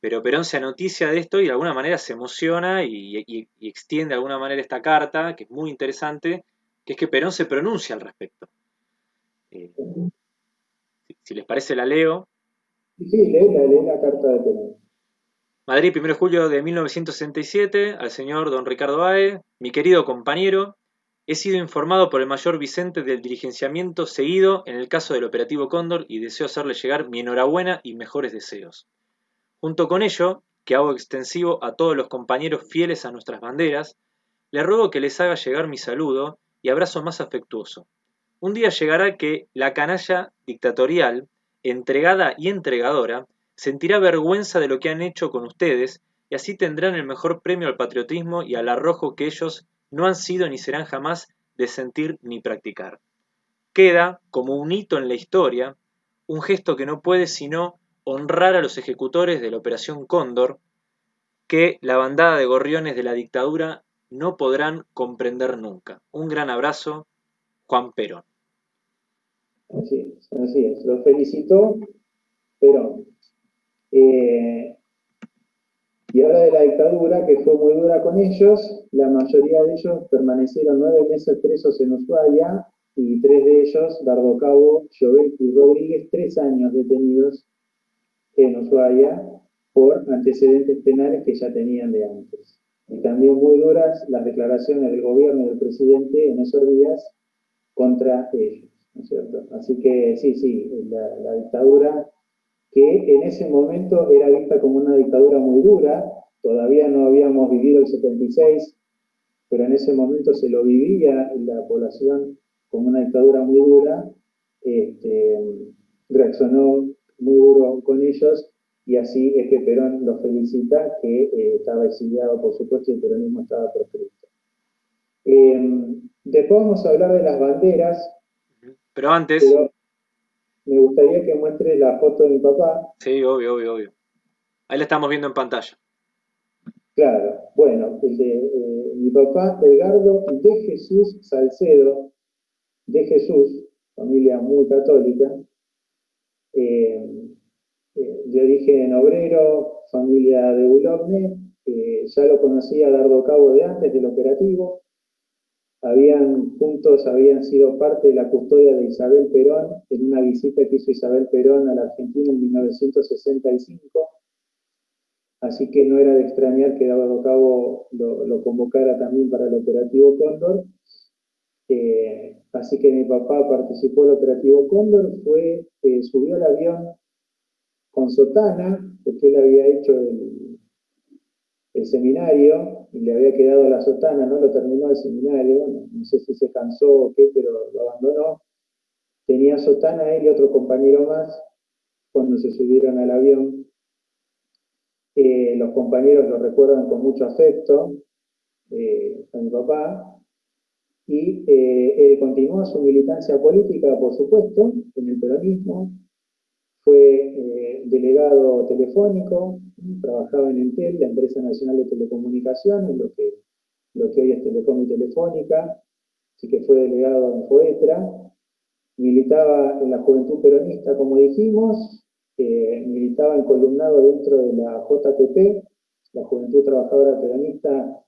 pero Perón se anoticia de esto y de alguna manera se emociona y, extiende de alguna manera esta carta, que es muy interesante, que es que Perón se pronuncia al respecto. Eh, si, les parece, la leo. Sí, lee, la carta de Perón. Madrid, 1 de julio de 1967, al señor don Ricardo Bae, mi querido compañero, he sido informado por el mayor Vicente del diligenciamiento seguido en el caso del operativo Cóndor y deseo hacerle llegar mi enhorabuena y mejores deseos. Junto con ello, que hago extensivo a todos los compañeros fieles a nuestras banderas, le ruego que les haga llegar mi saludo y abrazo más afectuoso. Un día llegará que la canalla dictatorial, entregada y entregadora, sentirá vergüenza de lo que han hecho con ustedes y así tendrán el mejor premio al patriotismo y al arrojo que ellos no han sido ni serán jamás de sentir ni practicar. Queda, como un hito en la historia, un gesto que no puede sino honrar a los ejecutores de la Operación Cóndor, que la bandada de gorriones de la dictadura no podrán comprender nunca. Un gran abrazo, Juan Perón. Así es, así es. Lo felicito, Perón. Eh, y ahora de la dictadura, que fue muy dura con ellos, la mayoría de ellos permanecieron nueve meses presos en Ushuaia y tres de ellos, Dardo Cabo, y Rodríguez, tres años detenidos en Ushuaia por antecedentes penales que ya tenían de antes. Y también muy duras las declaraciones del gobierno y del presidente en esos días contra ellos, Así que sí, sí, la dictadura que en ese momento era vista como una dictadura muy dura, todavía no habíamos vivido el 76, pero en ese momento se lo vivía la población como una dictadura muy dura, este, reaccionó muy duro con ellos y así es que Perón los felicita, que eh, estaba exiliado por supuesto y el peronismo estaba proscrito. Eh, después vamos a hablar de las banderas. Pero antes, me gustaría que muestre la foto de mi papá. Sí, obvio, obvio, obvio. Ahí la estamos viendo en pantalla. Claro, bueno, el de eh, mi papá Edgardo de Jesús Salcedo, de Jesús, familia muy católica, eh, eh, de origen obrero, familia de Boulogne, ya lo conocía Dardo Cabo de antes del operativo, habían juntos habían sido parte de la custodia de Isabel Perón en una visita que hizo Isabel Perón a la Argentina en 1965. Así que no era de extrañar que Dado Cabo lo, convocara también para el operativo Cóndor. Eh, así que mi papá participó del operativo Cóndor, fue, eh, subió al avión con sotana, porque él había hecho el, el seminario y le había quedado la sotana, no lo terminó el seminario, no, sé si se cansó o qué, pero lo abandonó. Tenía sotana él y otro compañero más cuando se subieron al avión. Eh, los compañeros lo recuerdan con mucho afecto eh, a mi papá y eh, él continuó su militancia política, por supuesto, en el peronismo, fue eh, delegado telefónico, trabajaba en Entel, la empresa nacional de telecomunicaciones, lo que, lo que hoy es Telecom y Telefónica, así que fue delegado en FOETRA, militaba en la juventud peronista, como dijimos, eh, militaba en columnado dentro de la JTP, la Juventud Trabajadora Peronista,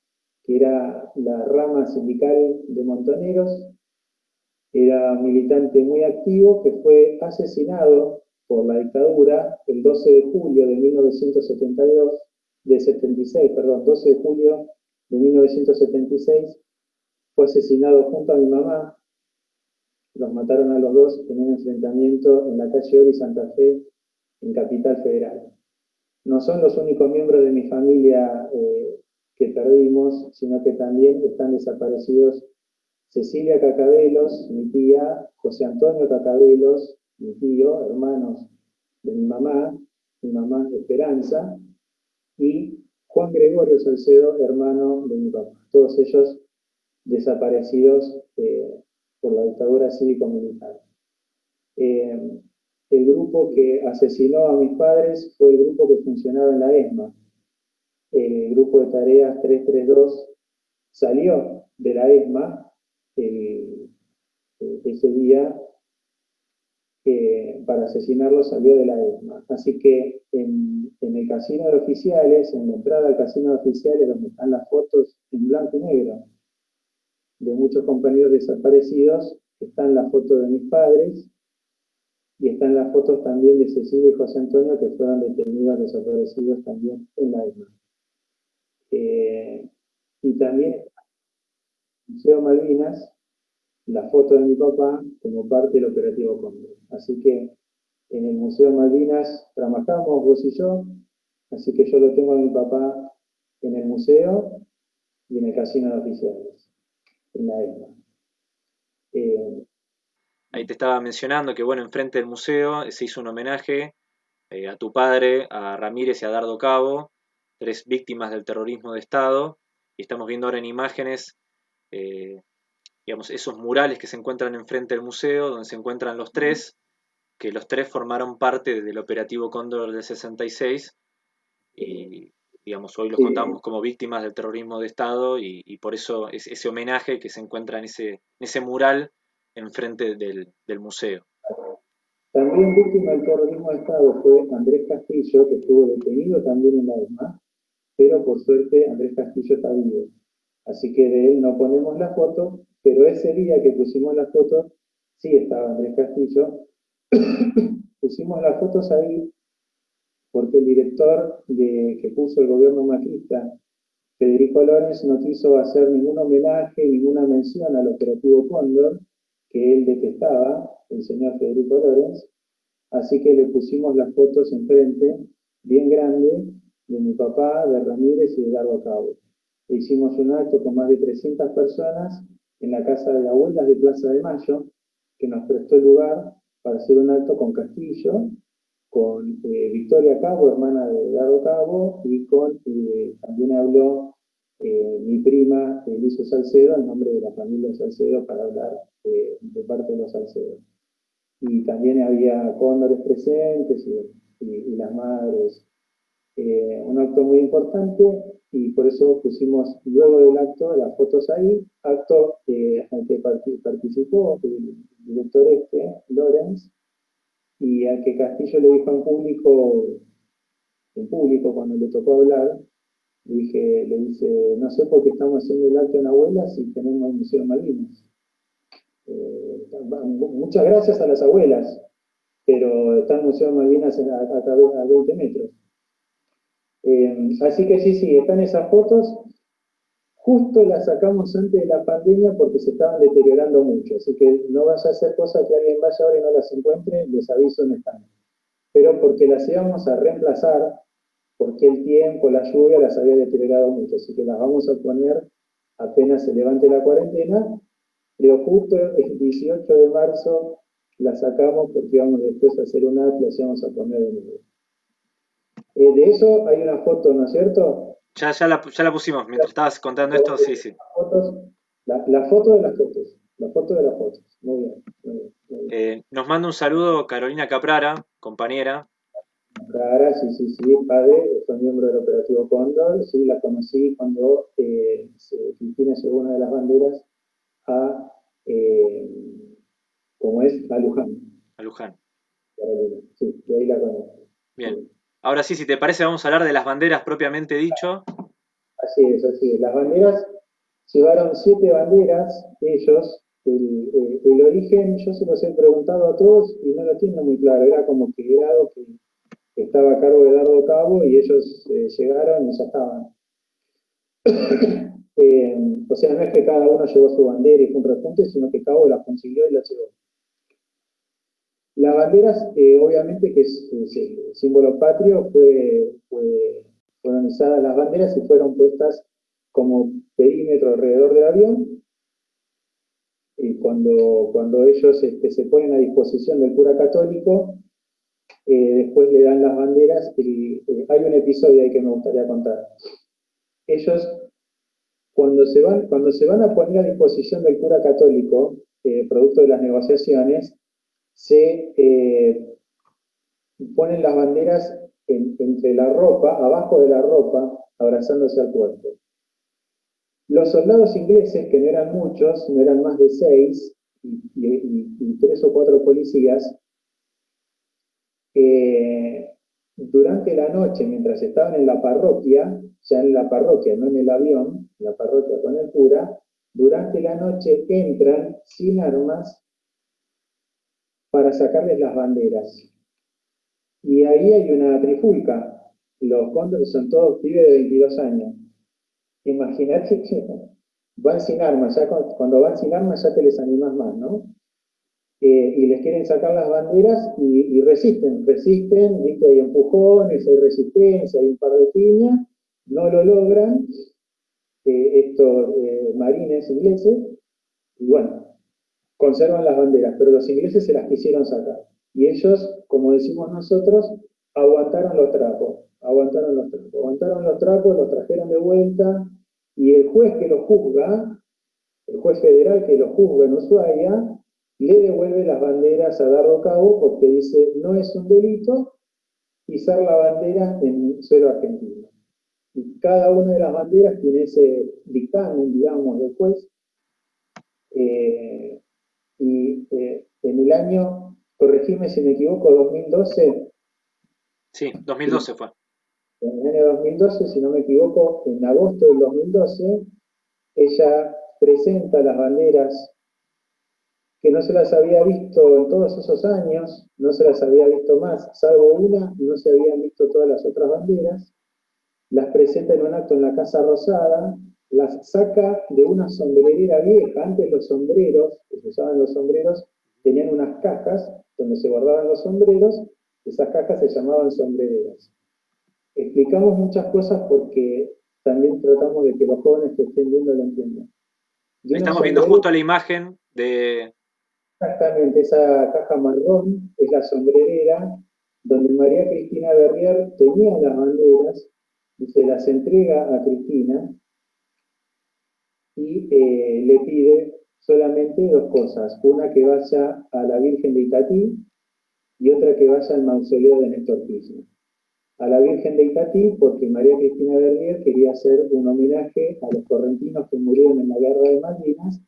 que era la rama sindical de Montoneros, era militante muy activo que fue asesinado por la dictadura el 12 de julio de 1972, de 76, perdón, 12 de julio de 1976, fue asesinado junto a mi mamá. Los mataron a los dos en un enfrentamiento en la calle Ori Santa Fe, en Capital Federal. No son los únicos miembros de mi familia eh, que perdimos, sino que también están desaparecidos Cecilia Cacabelos, mi tía, José Antonio Cacabelos, mi tío, hermanos de mi mamá, mi mamá Esperanza, y Juan Gregorio Salcedo, hermano de mi papá. Todos ellos desaparecidos eh, por la dictadura cívico-militar. Eh, el grupo que asesinó a mis padres fue el grupo que funcionaba en la ESMA. El grupo de tareas 332 salió de la ESMA ese día para asesinarlo salió de la ESMA. Así que en, el casino de oficiales, en la entrada al casino de oficiales, donde están las fotos en blanco y negro de muchos compañeros desaparecidos, están las fotos de mis padres y están las fotos también de Cecilia y José Antonio que fueron detenidos desaparecidos también en la ESMA. Eh, y también Museo Malvinas, la foto de mi papá como parte del operativo Cóndor. Así que en el Museo Malvinas trabajamos vos y yo, así que yo lo tengo a mi papá en el museo y en el casino de oficiales, en la ESMA. Eh, Ahí te estaba mencionando que, bueno, enfrente del museo se hizo un homenaje eh, a tu padre, a Ramírez y a Dardo Cabo, tres víctimas del terrorismo de Estado, y estamos viendo ahora en imágenes eh, digamos, esos murales que se encuentran enfrente del museo, donde se encuentran los tres, que los tres formaron parte del operativo Cóndor del 66 y digamos, hoy los contamos como víctimas del terrorismo de Estado y, por eso es ese homenaje que se encuentra en ese, ese mural enfrente del, del museo. También víctima del terrorismo de Estado fue Andrés Castillo, que estuvo detenido también en la ESMA, pero por suerte Andrés Castillo está vivo. Así que de él no ponemos la foto, pero ese día que pusimos la foto, sí estaba Andrés Castillo. pusimos las fotos ahí porque el director de, que puso el gobierno macrista, Federico Lorenz, no quiso hacer ningún homenaje, ninguna mención al operativo Cóndor, que él detestaba, el señor Federico Lorenz, así que le pusimos las fotos enfrente, bien grande, de mi papá, de Ramírez y de Dardo Cabo hicimos un acto con más de 300 personas en la casa de abuelas de Plaza de Mayo, que nos prestó el lugar para hacer un acto con Castillo, con eh, Victoria Cabo, hermana de Dado Cabo, y con, eh, también habló eh, mi prima Eliso Salcedo, en nombre de la familia Salcedo, para hablar de parte de los Salcedo. Y también había cóndores presentes y las madres. Un acto muy importante y por eso pusimos luego del acto las fotos ahí, acto eh, al que participó el director este, Lorenz, y al que Castillo le dijo en público, en público cuando le tocó hablar, le, dije, le dice, no sé por qué estamos haciendo el acto en abuelas y tenemos el Museo Malvinas. Eh, muchas gracias a las abuelas, pero está el Museo Malvinas a, a, a 20 metros. Eh, así que sí, sí, están esas fotos. Justo las sacamos antes de la pandemia porque se estaban deteriorando mucho. Así que no vas a hacer cosas que alguien vaya ahora y no las encuentre, les aviso en están. Pero porque las íbamos a reemplazar, porque el tiempo, la lluvia las había deteriorado mucho. Así que las vamos a poner apenas se levante la cuarentena. Pero justo el 18 de marzo las sacamos porque íbamos después a hacer una y las íbamos a poner de nuevo. Eh, de eso hay una foto, ¿no es cierto? Ya, ya, la, ya la pusimos, mientras estabas contando esto, sí, sí. La, foto de las fotos, la foto de las fotos. Muy bien. Eh, nos manda un saludo Carolina Caprara, compañera. Caprara, sí, sí, sí, padre, fue miembro del operativo Cóndor, sí, la conocí cuando eh, Cristina llevó una de las banderas a, eh, ¿cómo es? A Luján. A Luján. Sí, de ahí la conozco. Bien. Ahora sí, si te parece, vamos a hablar de las banderas propiamente dicho. Así es, así es. Las banderas, llevaron siete banderas, ellos. El, el, origen, yo se los he preguntado a todos y no lo tienen muy claro. Era como que era algo que, estaba a cargo de Dardo Cabo y ellos eh, llegaron y ya estaban. O sea, no es que cada uno llevó su bandera y fue un repunte, sino que uno la consiguió y la llevó. Las banderas, eh, obviamente que es, el símbolo patrio, fue, fueron usadas las banderas y fueron puestas como perímetro alrededor del avión. Y cuando, cuando ellos este, se ponen a disposición del cura católico, eh, después le dan las banderas y eh, hay un episodio ahí que me gustaría contar. Ellos, cuando se van, cuando se van a poner a disposición del cura católico, eh, producto de las negociaciones, se ponen las banderas entre la ropa, abajo de la ropa, abrazándose al cuerpo. Los soldados ingleses, que no eran muchos, no eran más de seis, y tres o cuatro policías, durante la noche, mientras estaban en la parroquia, ya en la parroquia, no en el avión, en la parroquia con el cura, durante la noche entran sin armas para sacarles las banderas. Y ahí hay una trifulca. Los cóndores son todos pibes de 22 años. Imagínate que van sin armas, ya cuando van sin armas ya te les animas más, ¿no? Eh, y les quieren sacar las banderas y, resisten, resisten, ¿viste? hay empujones, hay resistencia, hay un par de piñas, no lo logran eh, estos eh, marines ingleses, y bueno, conservan las banderas, pero los ingleses se las quisieron sacar. Y ellos, como decimos nosotros, aguantaron los trapos, aguantaron los trapos, aguantaron los trapos, los trajeron de vuelta, y el juez que lo juzga, el juez federal que lo juzga en Ushuaia, le devuelve las banderas a Dardo Cabo porque dice, no es un delito pisar la bandera en suelo argentino. Y cada una de las banderas tiene ese dictamen, digamos, del juez. Eh, y eh, en el año, corregime si me equivoco, 2012. Sí, 2012 fue. En el año 2012, si no me equivoco, en agosto del 2012, ella presenta las banderas que no se las había visto en todos esos años, no se las había visto más, salvo una, no se habían visto todas las otras banderas, las presenta en un acto en la Casa Rosada, las saca de una sombrerera vieja, antes los sombreros, que se usaban los sombreros, tenían unas cajas donde se guardaban los sombreros, esas cajas se llamaban sombrereras. Explicamos muchas cosas porque también tratamos de que los jóvenes que estén viendo lo entiendan. Estamos viendo justo la imagen de, Exactamente, esa caja marrón es la sombrerera donde María Cristina Berrier tenía las banderas y se las entrega a Cristina y eh, le pide solamente dos cosas, una que vaya a la Virgen de Itatí y otra que vaya al mausoleo de Néstor Kirchner. A la Virgen de Itatí porque María Cristina Berrier quería hacer un homenaje a los correntinos que murieron en la Guerra de Malvinas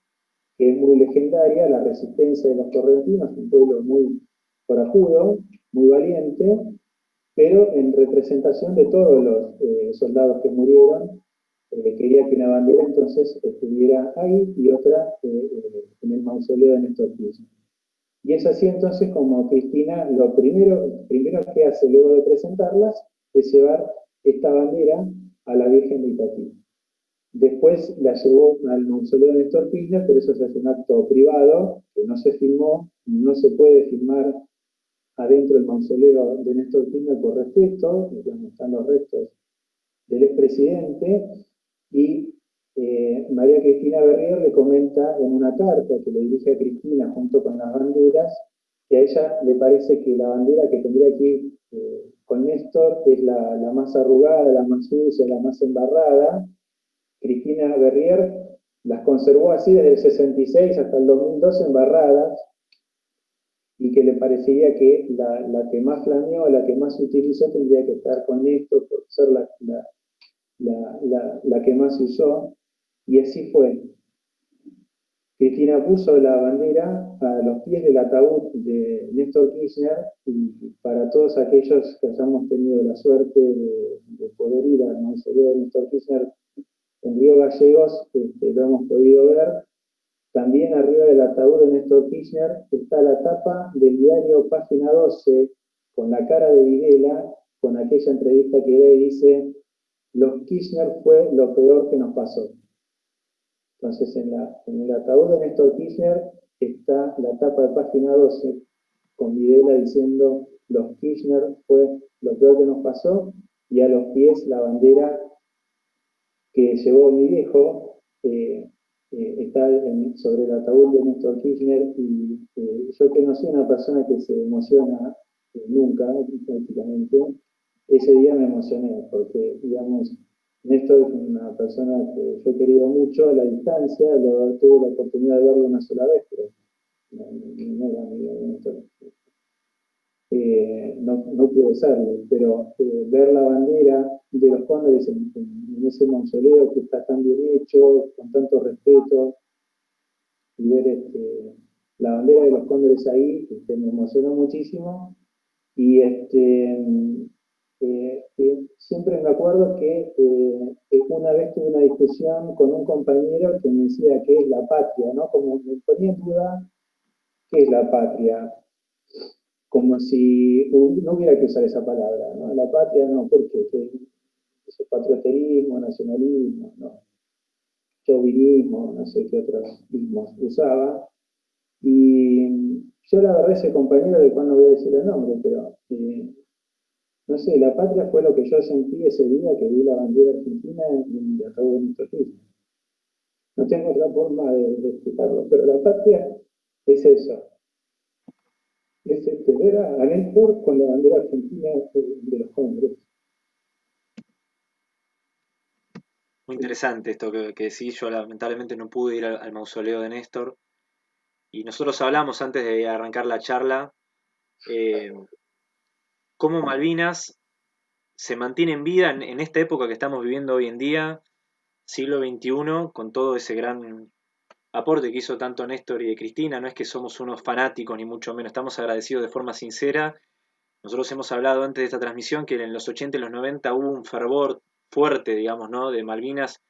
que es muy legendaria, la resistencia de los correntinos, un pueblo muy corajudo, muy valiente, pero en representación de todos los eh, soldados que murieron, eh, quería que una bandera entonces estuviera ahí y otra eh, en el mausoleo de Néstor Kirchner. Y es así entonces como Cristina lo primero, primero que hace luego de presentarlas es llevar esta bandera a la Virgen de Itatí. Después la llevó al mausoleo de Néstor Kirchner, pero eso es un acto privado, que no se filmó, no se puede filmar adentro del mausoleo de Néstor Kirchner por respeto, donde están los restos del expresidente, y eh, María Cristina Berrier le comenta en una carta que le dirige a Cristina junto con las banderas, que a ella le parece que la bandera que tendría aquí eh, con Néstor es la, más arrugada, la más sucia, la más embarrada, Cristina Berrier las conservó así desde el 66 hasta el 2012 embarradas y que le parecería que la, que más flameó, la que más se utilizó, tendría que estar con esto por ser la, que más se usó. Y así fue. Cristina puso la bandera a los pies del ataúd de Néstor Kirchner y para todos aquellos que hayamos tenido la suerte de, poder ir al mausoleo de Néstor Kirchner en Río Gallegos este, lo hemos podido ver. También arriba del ataúd de Néstor Kirchner está la tapa del diario Página 12 con la cara de Videla, con aquella entrevista que da y dice, los Kirchner fue lo peor que nos pasó. Entonces, en, el ataúd de Néstor Kirchner está la tapa de página 12 con Videla diciendo los Kirchner fue lo peor que nos pasó y a los pies la bandera que llevó mi viejo eh, eh, está sobre el ataúd de Néstor Kirchner y eh, yo que no soy una persona que se emociona nunca prácticamente, ese día me emocioné porque digamos Néstor es una persona que yo he querido mucho a la distancia, tuve la oportunidad de verlo una sola vez, pero no, era amigo de Néstor. Eh, no, no pude serlo, pero eh, ver la bandera de los cóndores en, ese mausoleo que está tan bien hecho, con tanto respeto, y ver este, la bandera de los cóndores ahí, este, me emocionó muchísimo. Y este, eh, siempre me acuerdo que una vez tuve una discusión con un compañero que me decía qué es la patria, ¿no? Como me ponía en duda qué es la patria como si no hubiera que usar esa palabra, ¿no? La patria no, porque es patrioterismo, nacionalismo, no, chauvinismo, no sé qué otros mismos usaba. Y yo la verdad ese compañero de cuando voy a decir el nombre, pero eh, no sé, la patria fue lo que yo sentí ese día que vi la bandera argentina en el ataúd de nuestro No tengo otra forma de explicarlo, pero la patria es eso, es este, ver a Néstor con la bandera argentina de los Congresos. Muy interesante esto que, que decís. Yo lamentablemente no pude ir al, mausoleo de Néstor. Y nosotros hablamos antes de arrancar la charla eh, cómo Malvinas se mantiene en vida en, esta época que estamos viviendo hoy en día, siglo XXI, con todo ese gran aporte que hizo tanto Néstor y de Cristina. No es que somos unos fanáticos, ni mucho menos. Estamos agradecidos de forma sincera. Nosotros hemos hablado antes de esta transmisión que en los 80 y los 90 hubo un fervor fuerte, digamos, ¿no? De Malvinas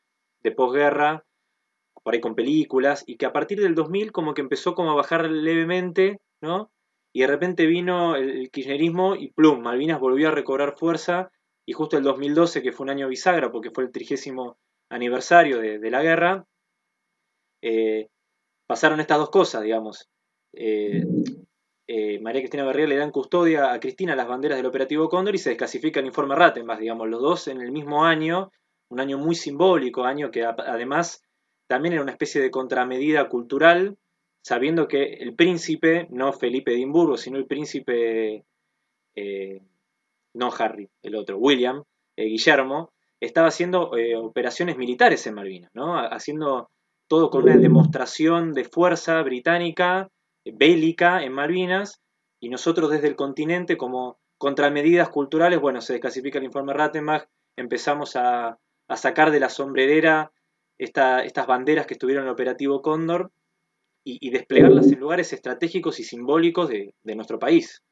de posguerra, por ahí con películas, y que a partir del 2000 como que empezó como a bajar levemente, ¿no? Y de repente vino el, kirchnerismo y plum, Malvinas volvió a recobrar fuerza, y justo el 2012, que fue un año bisagra, porque fue el trigésimo aniversario de la guerra, eh, pasaron estas dos cosas, digamos. Eh, eh, María Cristina Berrier le dan custodia a Cristina las banderas del operativo Cóndor y se desclasifica el informe Rattenbach, digamos, los dos en el mismo año, un año muy simbólico, año que además también era una especie de contramedida cultural, sabiendo que el príncipe, no Felipe de Edimburgo, sino el príncipe, no Harry, el otro, William, Guillermo, estaba haciendo operaciones militares en Malvinas, ¿no? haciendo todo con una demostración de fuerza británica, bélica en Malvinas, y nosotros desde el continente como contramedidas culturales, bueno, se desclasifica el informe Rattenbach, empezamos a, sacar de la sombrerera estas banderas que estuvieron en el operativo Cóndor y, desplegarlas en lugares estratégicos y simbólicos de, nuestro país.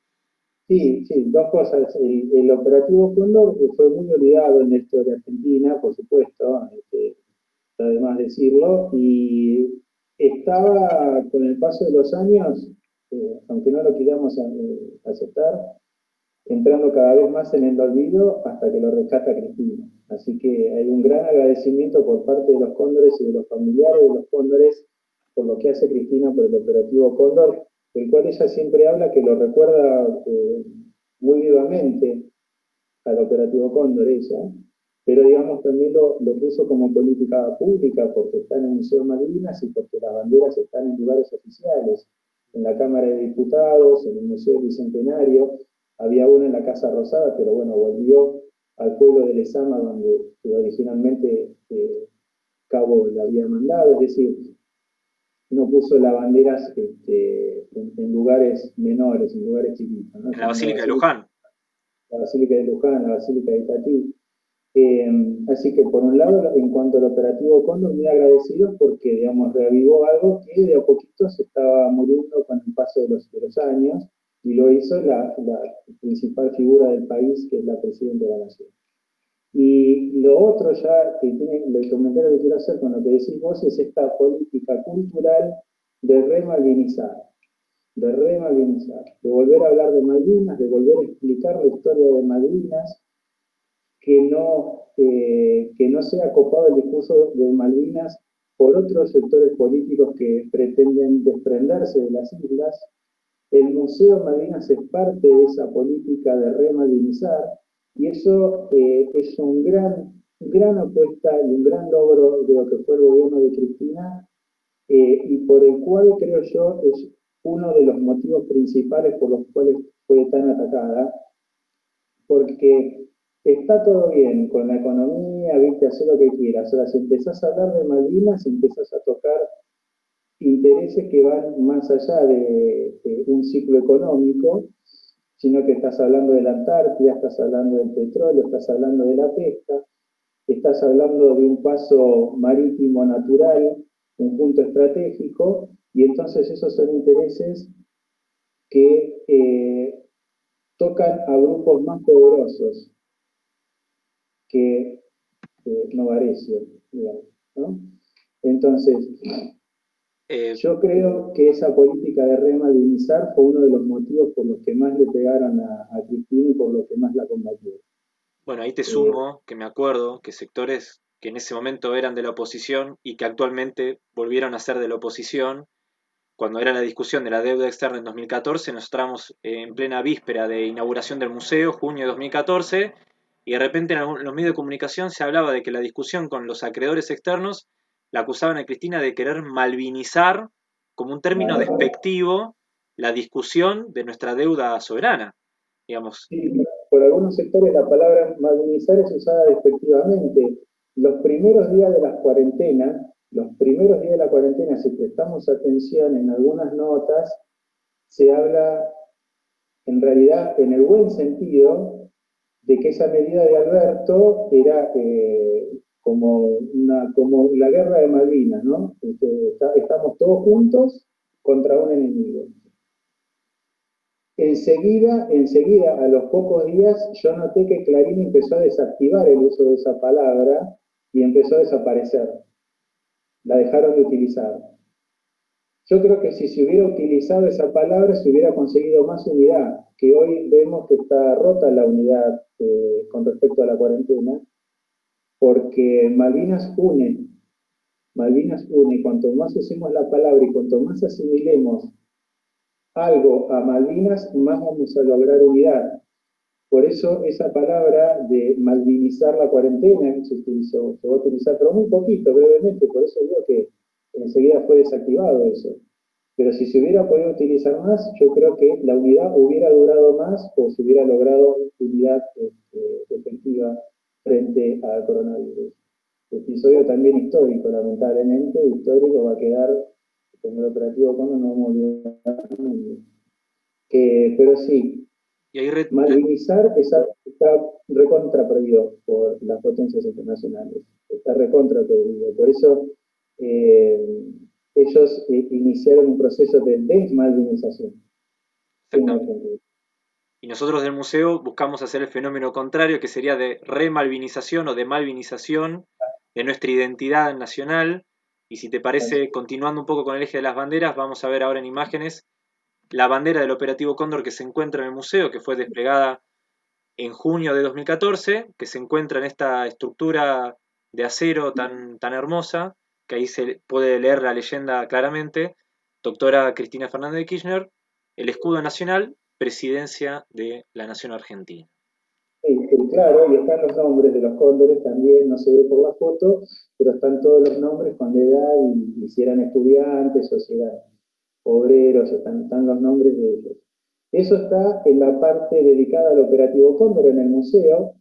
Sí, sí, dos cosas. El, operativo Cóndor fue muy olvidado en la historia argentina, por supuesto. Este, además decirlo, y estaba con el paso de los años, eh, aunque no lo queramos eh, aceptar, entrando cada vez más en el olvido hasta que lo rescata Cristina. Así que hay un gran agradecimiento por parte de los cóndores y de los familiares de los cóndores por lo que hace Cristina por el operativo Cóndor, el cual ella siempre habla que lo recuerda eh, muy vivamente al operativo Cóndor ella, pero digamos también lo, puso como política pública porque está en el Museo Malvinas y porque las banderas están en lugares oficiales, en la Cámara de Diputados, en el Museo Bicentenario, había una en la Casa Rosada, pero bueno, volvió al pueblo de Lezama donde originalmente eh, Cabo la había mandado, es decir, no puso las banderas este, en, lugares menores, en lugares chiquitos. En la Basílica de Luján. La Basílica de Luján, la Basílica de Itatí. Eh, así que por un lado, en cuanto al operativo Cóndor, muy agradecidos porque, digamos, reavivó algo que de a poquito se estaba muriendo con el paso de los, años y lo hizo la, principal figura del país, que es la Presidenta de la Nación. Y lo otro ya, que tiene, el comentario que quiero hacer con lo que decís vos, es esta política cultural de remalvinizar, de remalvinizar, de volver a hablar de Malvinas, de volver a explicar la historia de Malvinas, que no, que no sea copado el discurso de Malvinas por otros sectores políticos que pretenden desprenderse de las islas. El Museo Malvinas es parte de esa política de remalvinizar y eso eh, es un gran, gran apuesta y un gran logro de lo que fue el gobierno de Cristina eh, y por el cual creo yo es uno de los motivos principales por los cuales fue tan atacada, porque está todo bien con la economía, viste, hacer lo que quieras. Ahora, si empezás a hablar de Malvinas, empezás a tocar intereses que van más allá de, un ciclo económico, sino que estás hablando de la Antártida, estás hablando del petróleo, estás hablando de la pesca, estás hablando de un paso marítimo natural, un punto estratégico, y entonces esos son intereses que eh, tocan a grupos más poderosos que eh, Novarecio, ¿no? Entonces, eh, yo creo que esa política de remalvinizar fue uno de los motivos por los que más le pegaron a, Cristina y por los que más la combatieron. Bueno, ahí te sumo que me acuerdo que sectores que en ese momento eran de la oposición y que actualmente volvieron a ser de la oposición, cuando era la discusión de la deuda externa en 2014, nos estábamos en plena víspera de inauguración del museo, junio de 2014, y de repente en los medios de comunicación se hablaba de que la discusión con los acreedores externos la acusaban a Cristina de querer malvinizar, como un término despectivo, la discusión de nuestra deuda soberana, digamos. Sí, por algunos sectores la palabra malvinizar es usada despectivamente. Los primeros días de la cuarentena, los primeros días de la cuarentena, si prestamos atención en algunas notas, se habla en realidad en el buen sentido de que esa medida de Alberto era eh, como, una, como la guerra de Malvinas, ¿no? Este, estamos todos juntos contra un enemigo. Enseguida, enseguida, a los pocos días, yo noté que Clarín empezó a desactivar el uso de esa palabra y empezó a desaparecer la dejaron de utilizar. Yo creo que si se hubiera utilizado esa palabra se hubiera conseguido más unidad, que hoy vemos que está rota la unidad eh, con respecto a la cuarentena, porque Malvinas une, Malvinas une, cuanto más usemos la palabra y cuanto más asimilemos algo a Malvinas, más vamos a lograr unidad. Por eso esa palabra de malvinizar la cuarentena se utilizó, se va a utilizar, pero muy poquito, brevemente, por eso digo que enseguida fue desactivado eso. Pero si se hubiera podido utilizar más, yo creo que la unidad hubiera durado más o se hubiera logrado unidad este, efectiva frente al coronavirus. Episodio también histórico, lamentablemente, histórico va a quedar como el operativo cuando no vamos que, pero sí, y ahí Malvinizar está, recontra prohibido por las potencias internacionales. Está recontra prohibido. Por eso eh, ellos eh, iniciaron un proceso de desmalvinización. Y nosotros del museo buscamos hacer el fenómeno contrario, que sería de remalvinización o de malvinización de nuestra identidad nacional. Y si te parece, continuando un poco con el eje de las banderas, vamos a ver ahora en imágenes la bandera del operativo Cóndor que se encuentra en el museo, que fue desplegada en junio de 2014, que se encuentra en esta estructura de acero tan, tan hermosa, que ahí se puede leer la leyenda claramente, doctora Cristina Fernández de Kirchner, el escudo nacional, presidencia de la Nación Argentina. Sí, claro, y están los nombres de los cóndores también, no se ve por la foto, pero están todos los nombres con la edad y, si eran estudiantes eran obreros, están, los nombres de ellos. Eso está en la parte dedicada al operativo Cóndor en el museo,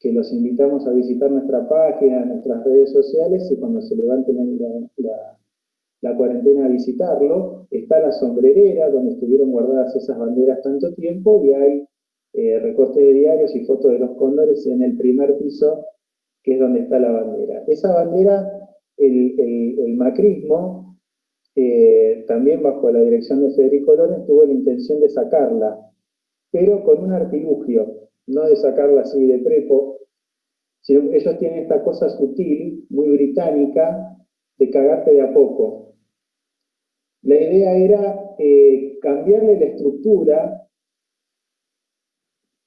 que los invitamos a visitar nuestra página, nuestras redes sociales y cuando se levanten la, cuarentena a visitarlo. Está la sombrerera donde estuvieron guardadas esas banderas tanto tiempo y hay eh, recortes de diarios y fotos de los cóndores en el primer piso, que es donde está la bandera. Esa bandera, el, macrismo eh, también bajo la dirección de Federico Lorenz, tuvo la intención de sacarla, pero con un artilugio, no de sacarla así de prepo, sino ellos tienen esta cosa sutil, muy británica, de cagarte de a poco. La idea era eh, cambiarle la estructura,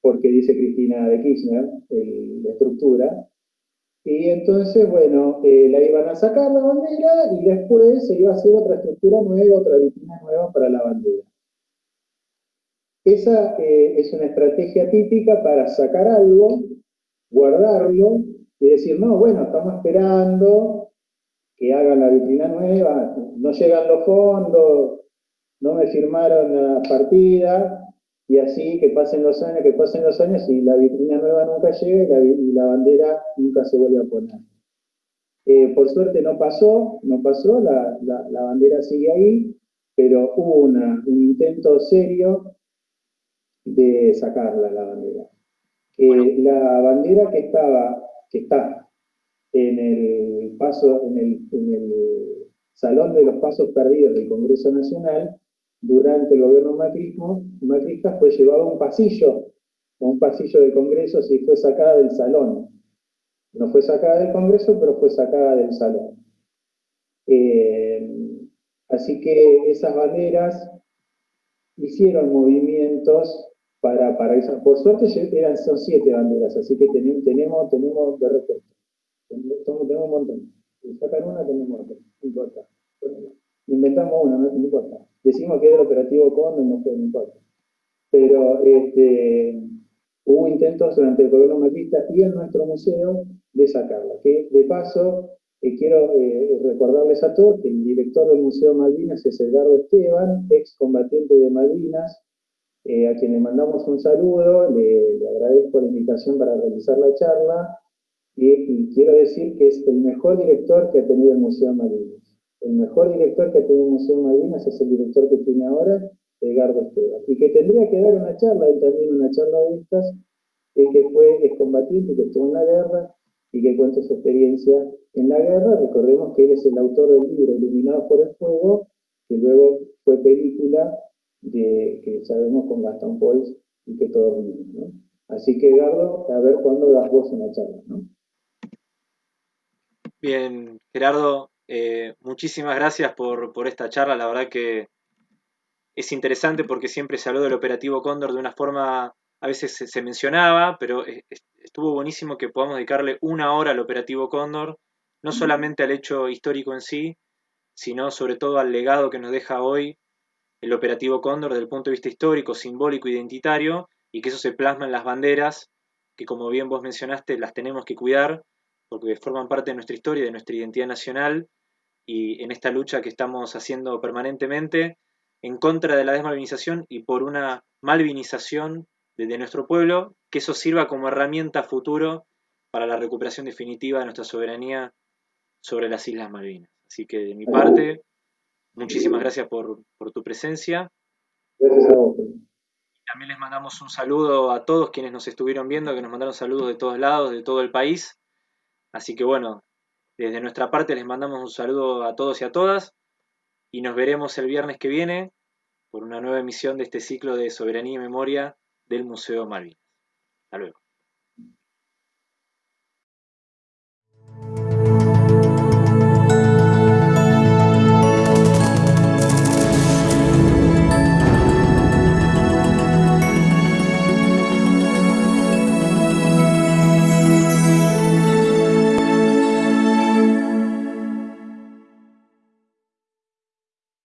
porque dice Cristina de Kirchner, la estructura, Y entonces, bueno, eh, la iban a sacar la bandera y después se iba a hacer otra estructura nueva, otra vitrina nueva para la bandera. Esa eh, es una estrategia típica para sacar algo, guardarlo y decir, no, bueno, estamos esperando que hagan la vitrina nueva, no llegan los fondos, no me firmaron la partida, y así que pasen los años, que pasen los años y la vitrina nueva nunca llega y la, bandera nunca se vuelve a poner. Eh, por suerte no pasó, no pasó, la, bandera sigue ahí, pero hubo un intento serio de sacarla, la bandera. Eh, la bandera que estaba, que está en el paso, en el, en el Salón de los Pasos Perdidos del Congreso Nacional, durante el gobierno macrismo, macrista fue llevado a un pasillo, a un pasillo de congresos y fue sacada del salón. No fue sacada del congreso, pero fue sacada del salón. Eh, así que esas banderas hicieron movimientos para, para eso. Por suerte eran, son siete banderas, así que tenemos, tenemos de repuesto. Tenemos, un montón. Sacan una, tenemos otra. No importa. Inventamos una, no importa. Decimos que es el operativo Condor, no, no importa. Pero este, hubo intentos durante el gobierno macrista y en nuestro museo de sacarla. Que de paso, eh, quiero eh, recordarles a todos que el director del Museo Malvinas es Edgardo Esteban, ex combatiente de Malvinas, eh, a quien le mandamos un saludo, le, agradezco la invitación para realizar la charla y, y, quiero decir que es el mejor director que ha tenido el Museo Malvinas. El mejor director que tiene el Museo Malvinas es el director que tiene ahora, Edgardo Esteban. Y que tendría que dar una charla, él también una charla de estas, que fue excombatiente, que estuvo en la guerra y que cuenta su experiencia en la guerra. Recordemos que él es el autor del libro Iluminados por el Fuego, que luego fue película de, que sabemos con Gastón Pols y que todos vimos. ¿no? Así que Edgardo, a ver cuándo das vos una charla. ¿no? Bien, Gerardo, eh, muchísimas gracias por, esta charla, la verdad que es interesante porque siempre se habló del operativo Cóndor de una forma, a veces se, mencionaba, pero estuvo buenísimo que podamos dedicarle una hora al operativo Cóndor, no solamente al hecho histórico en sí, sino sobre todo al legado que nos deja hoy el operativo Cóndor desde el punto de vista histórico, simbólico, identitario, y que eso se plasma en las banderas, que como bien vos mencionaste, las tenemos que cuidar, porque forman parte de nuestra historia, de nuestra identidad nacional, y en esta lucha que estamos haciendo permanentemente en contra de la desmalvinización y por una malvinización de, nuestro pueblo, que eso sirva como herramienta futuro para la recuperación definitiva de nuestra soberanía sobre las Islas Malvinas. Así que de mi parte, muchísimas gracias por, tu presencia. También les mandamos un saludo a todos quienes nos estuvieron viendo, que nos mandaron saludos de todos lados, de todo el país. Así que bueno, desde nuestra parte les mandamos un saludo a todos y a todas y nos veremos el viernes que viene por una nueva emisión de este ciclo de Soberanía y Memoria del Museo Malvinas. Hasta luego.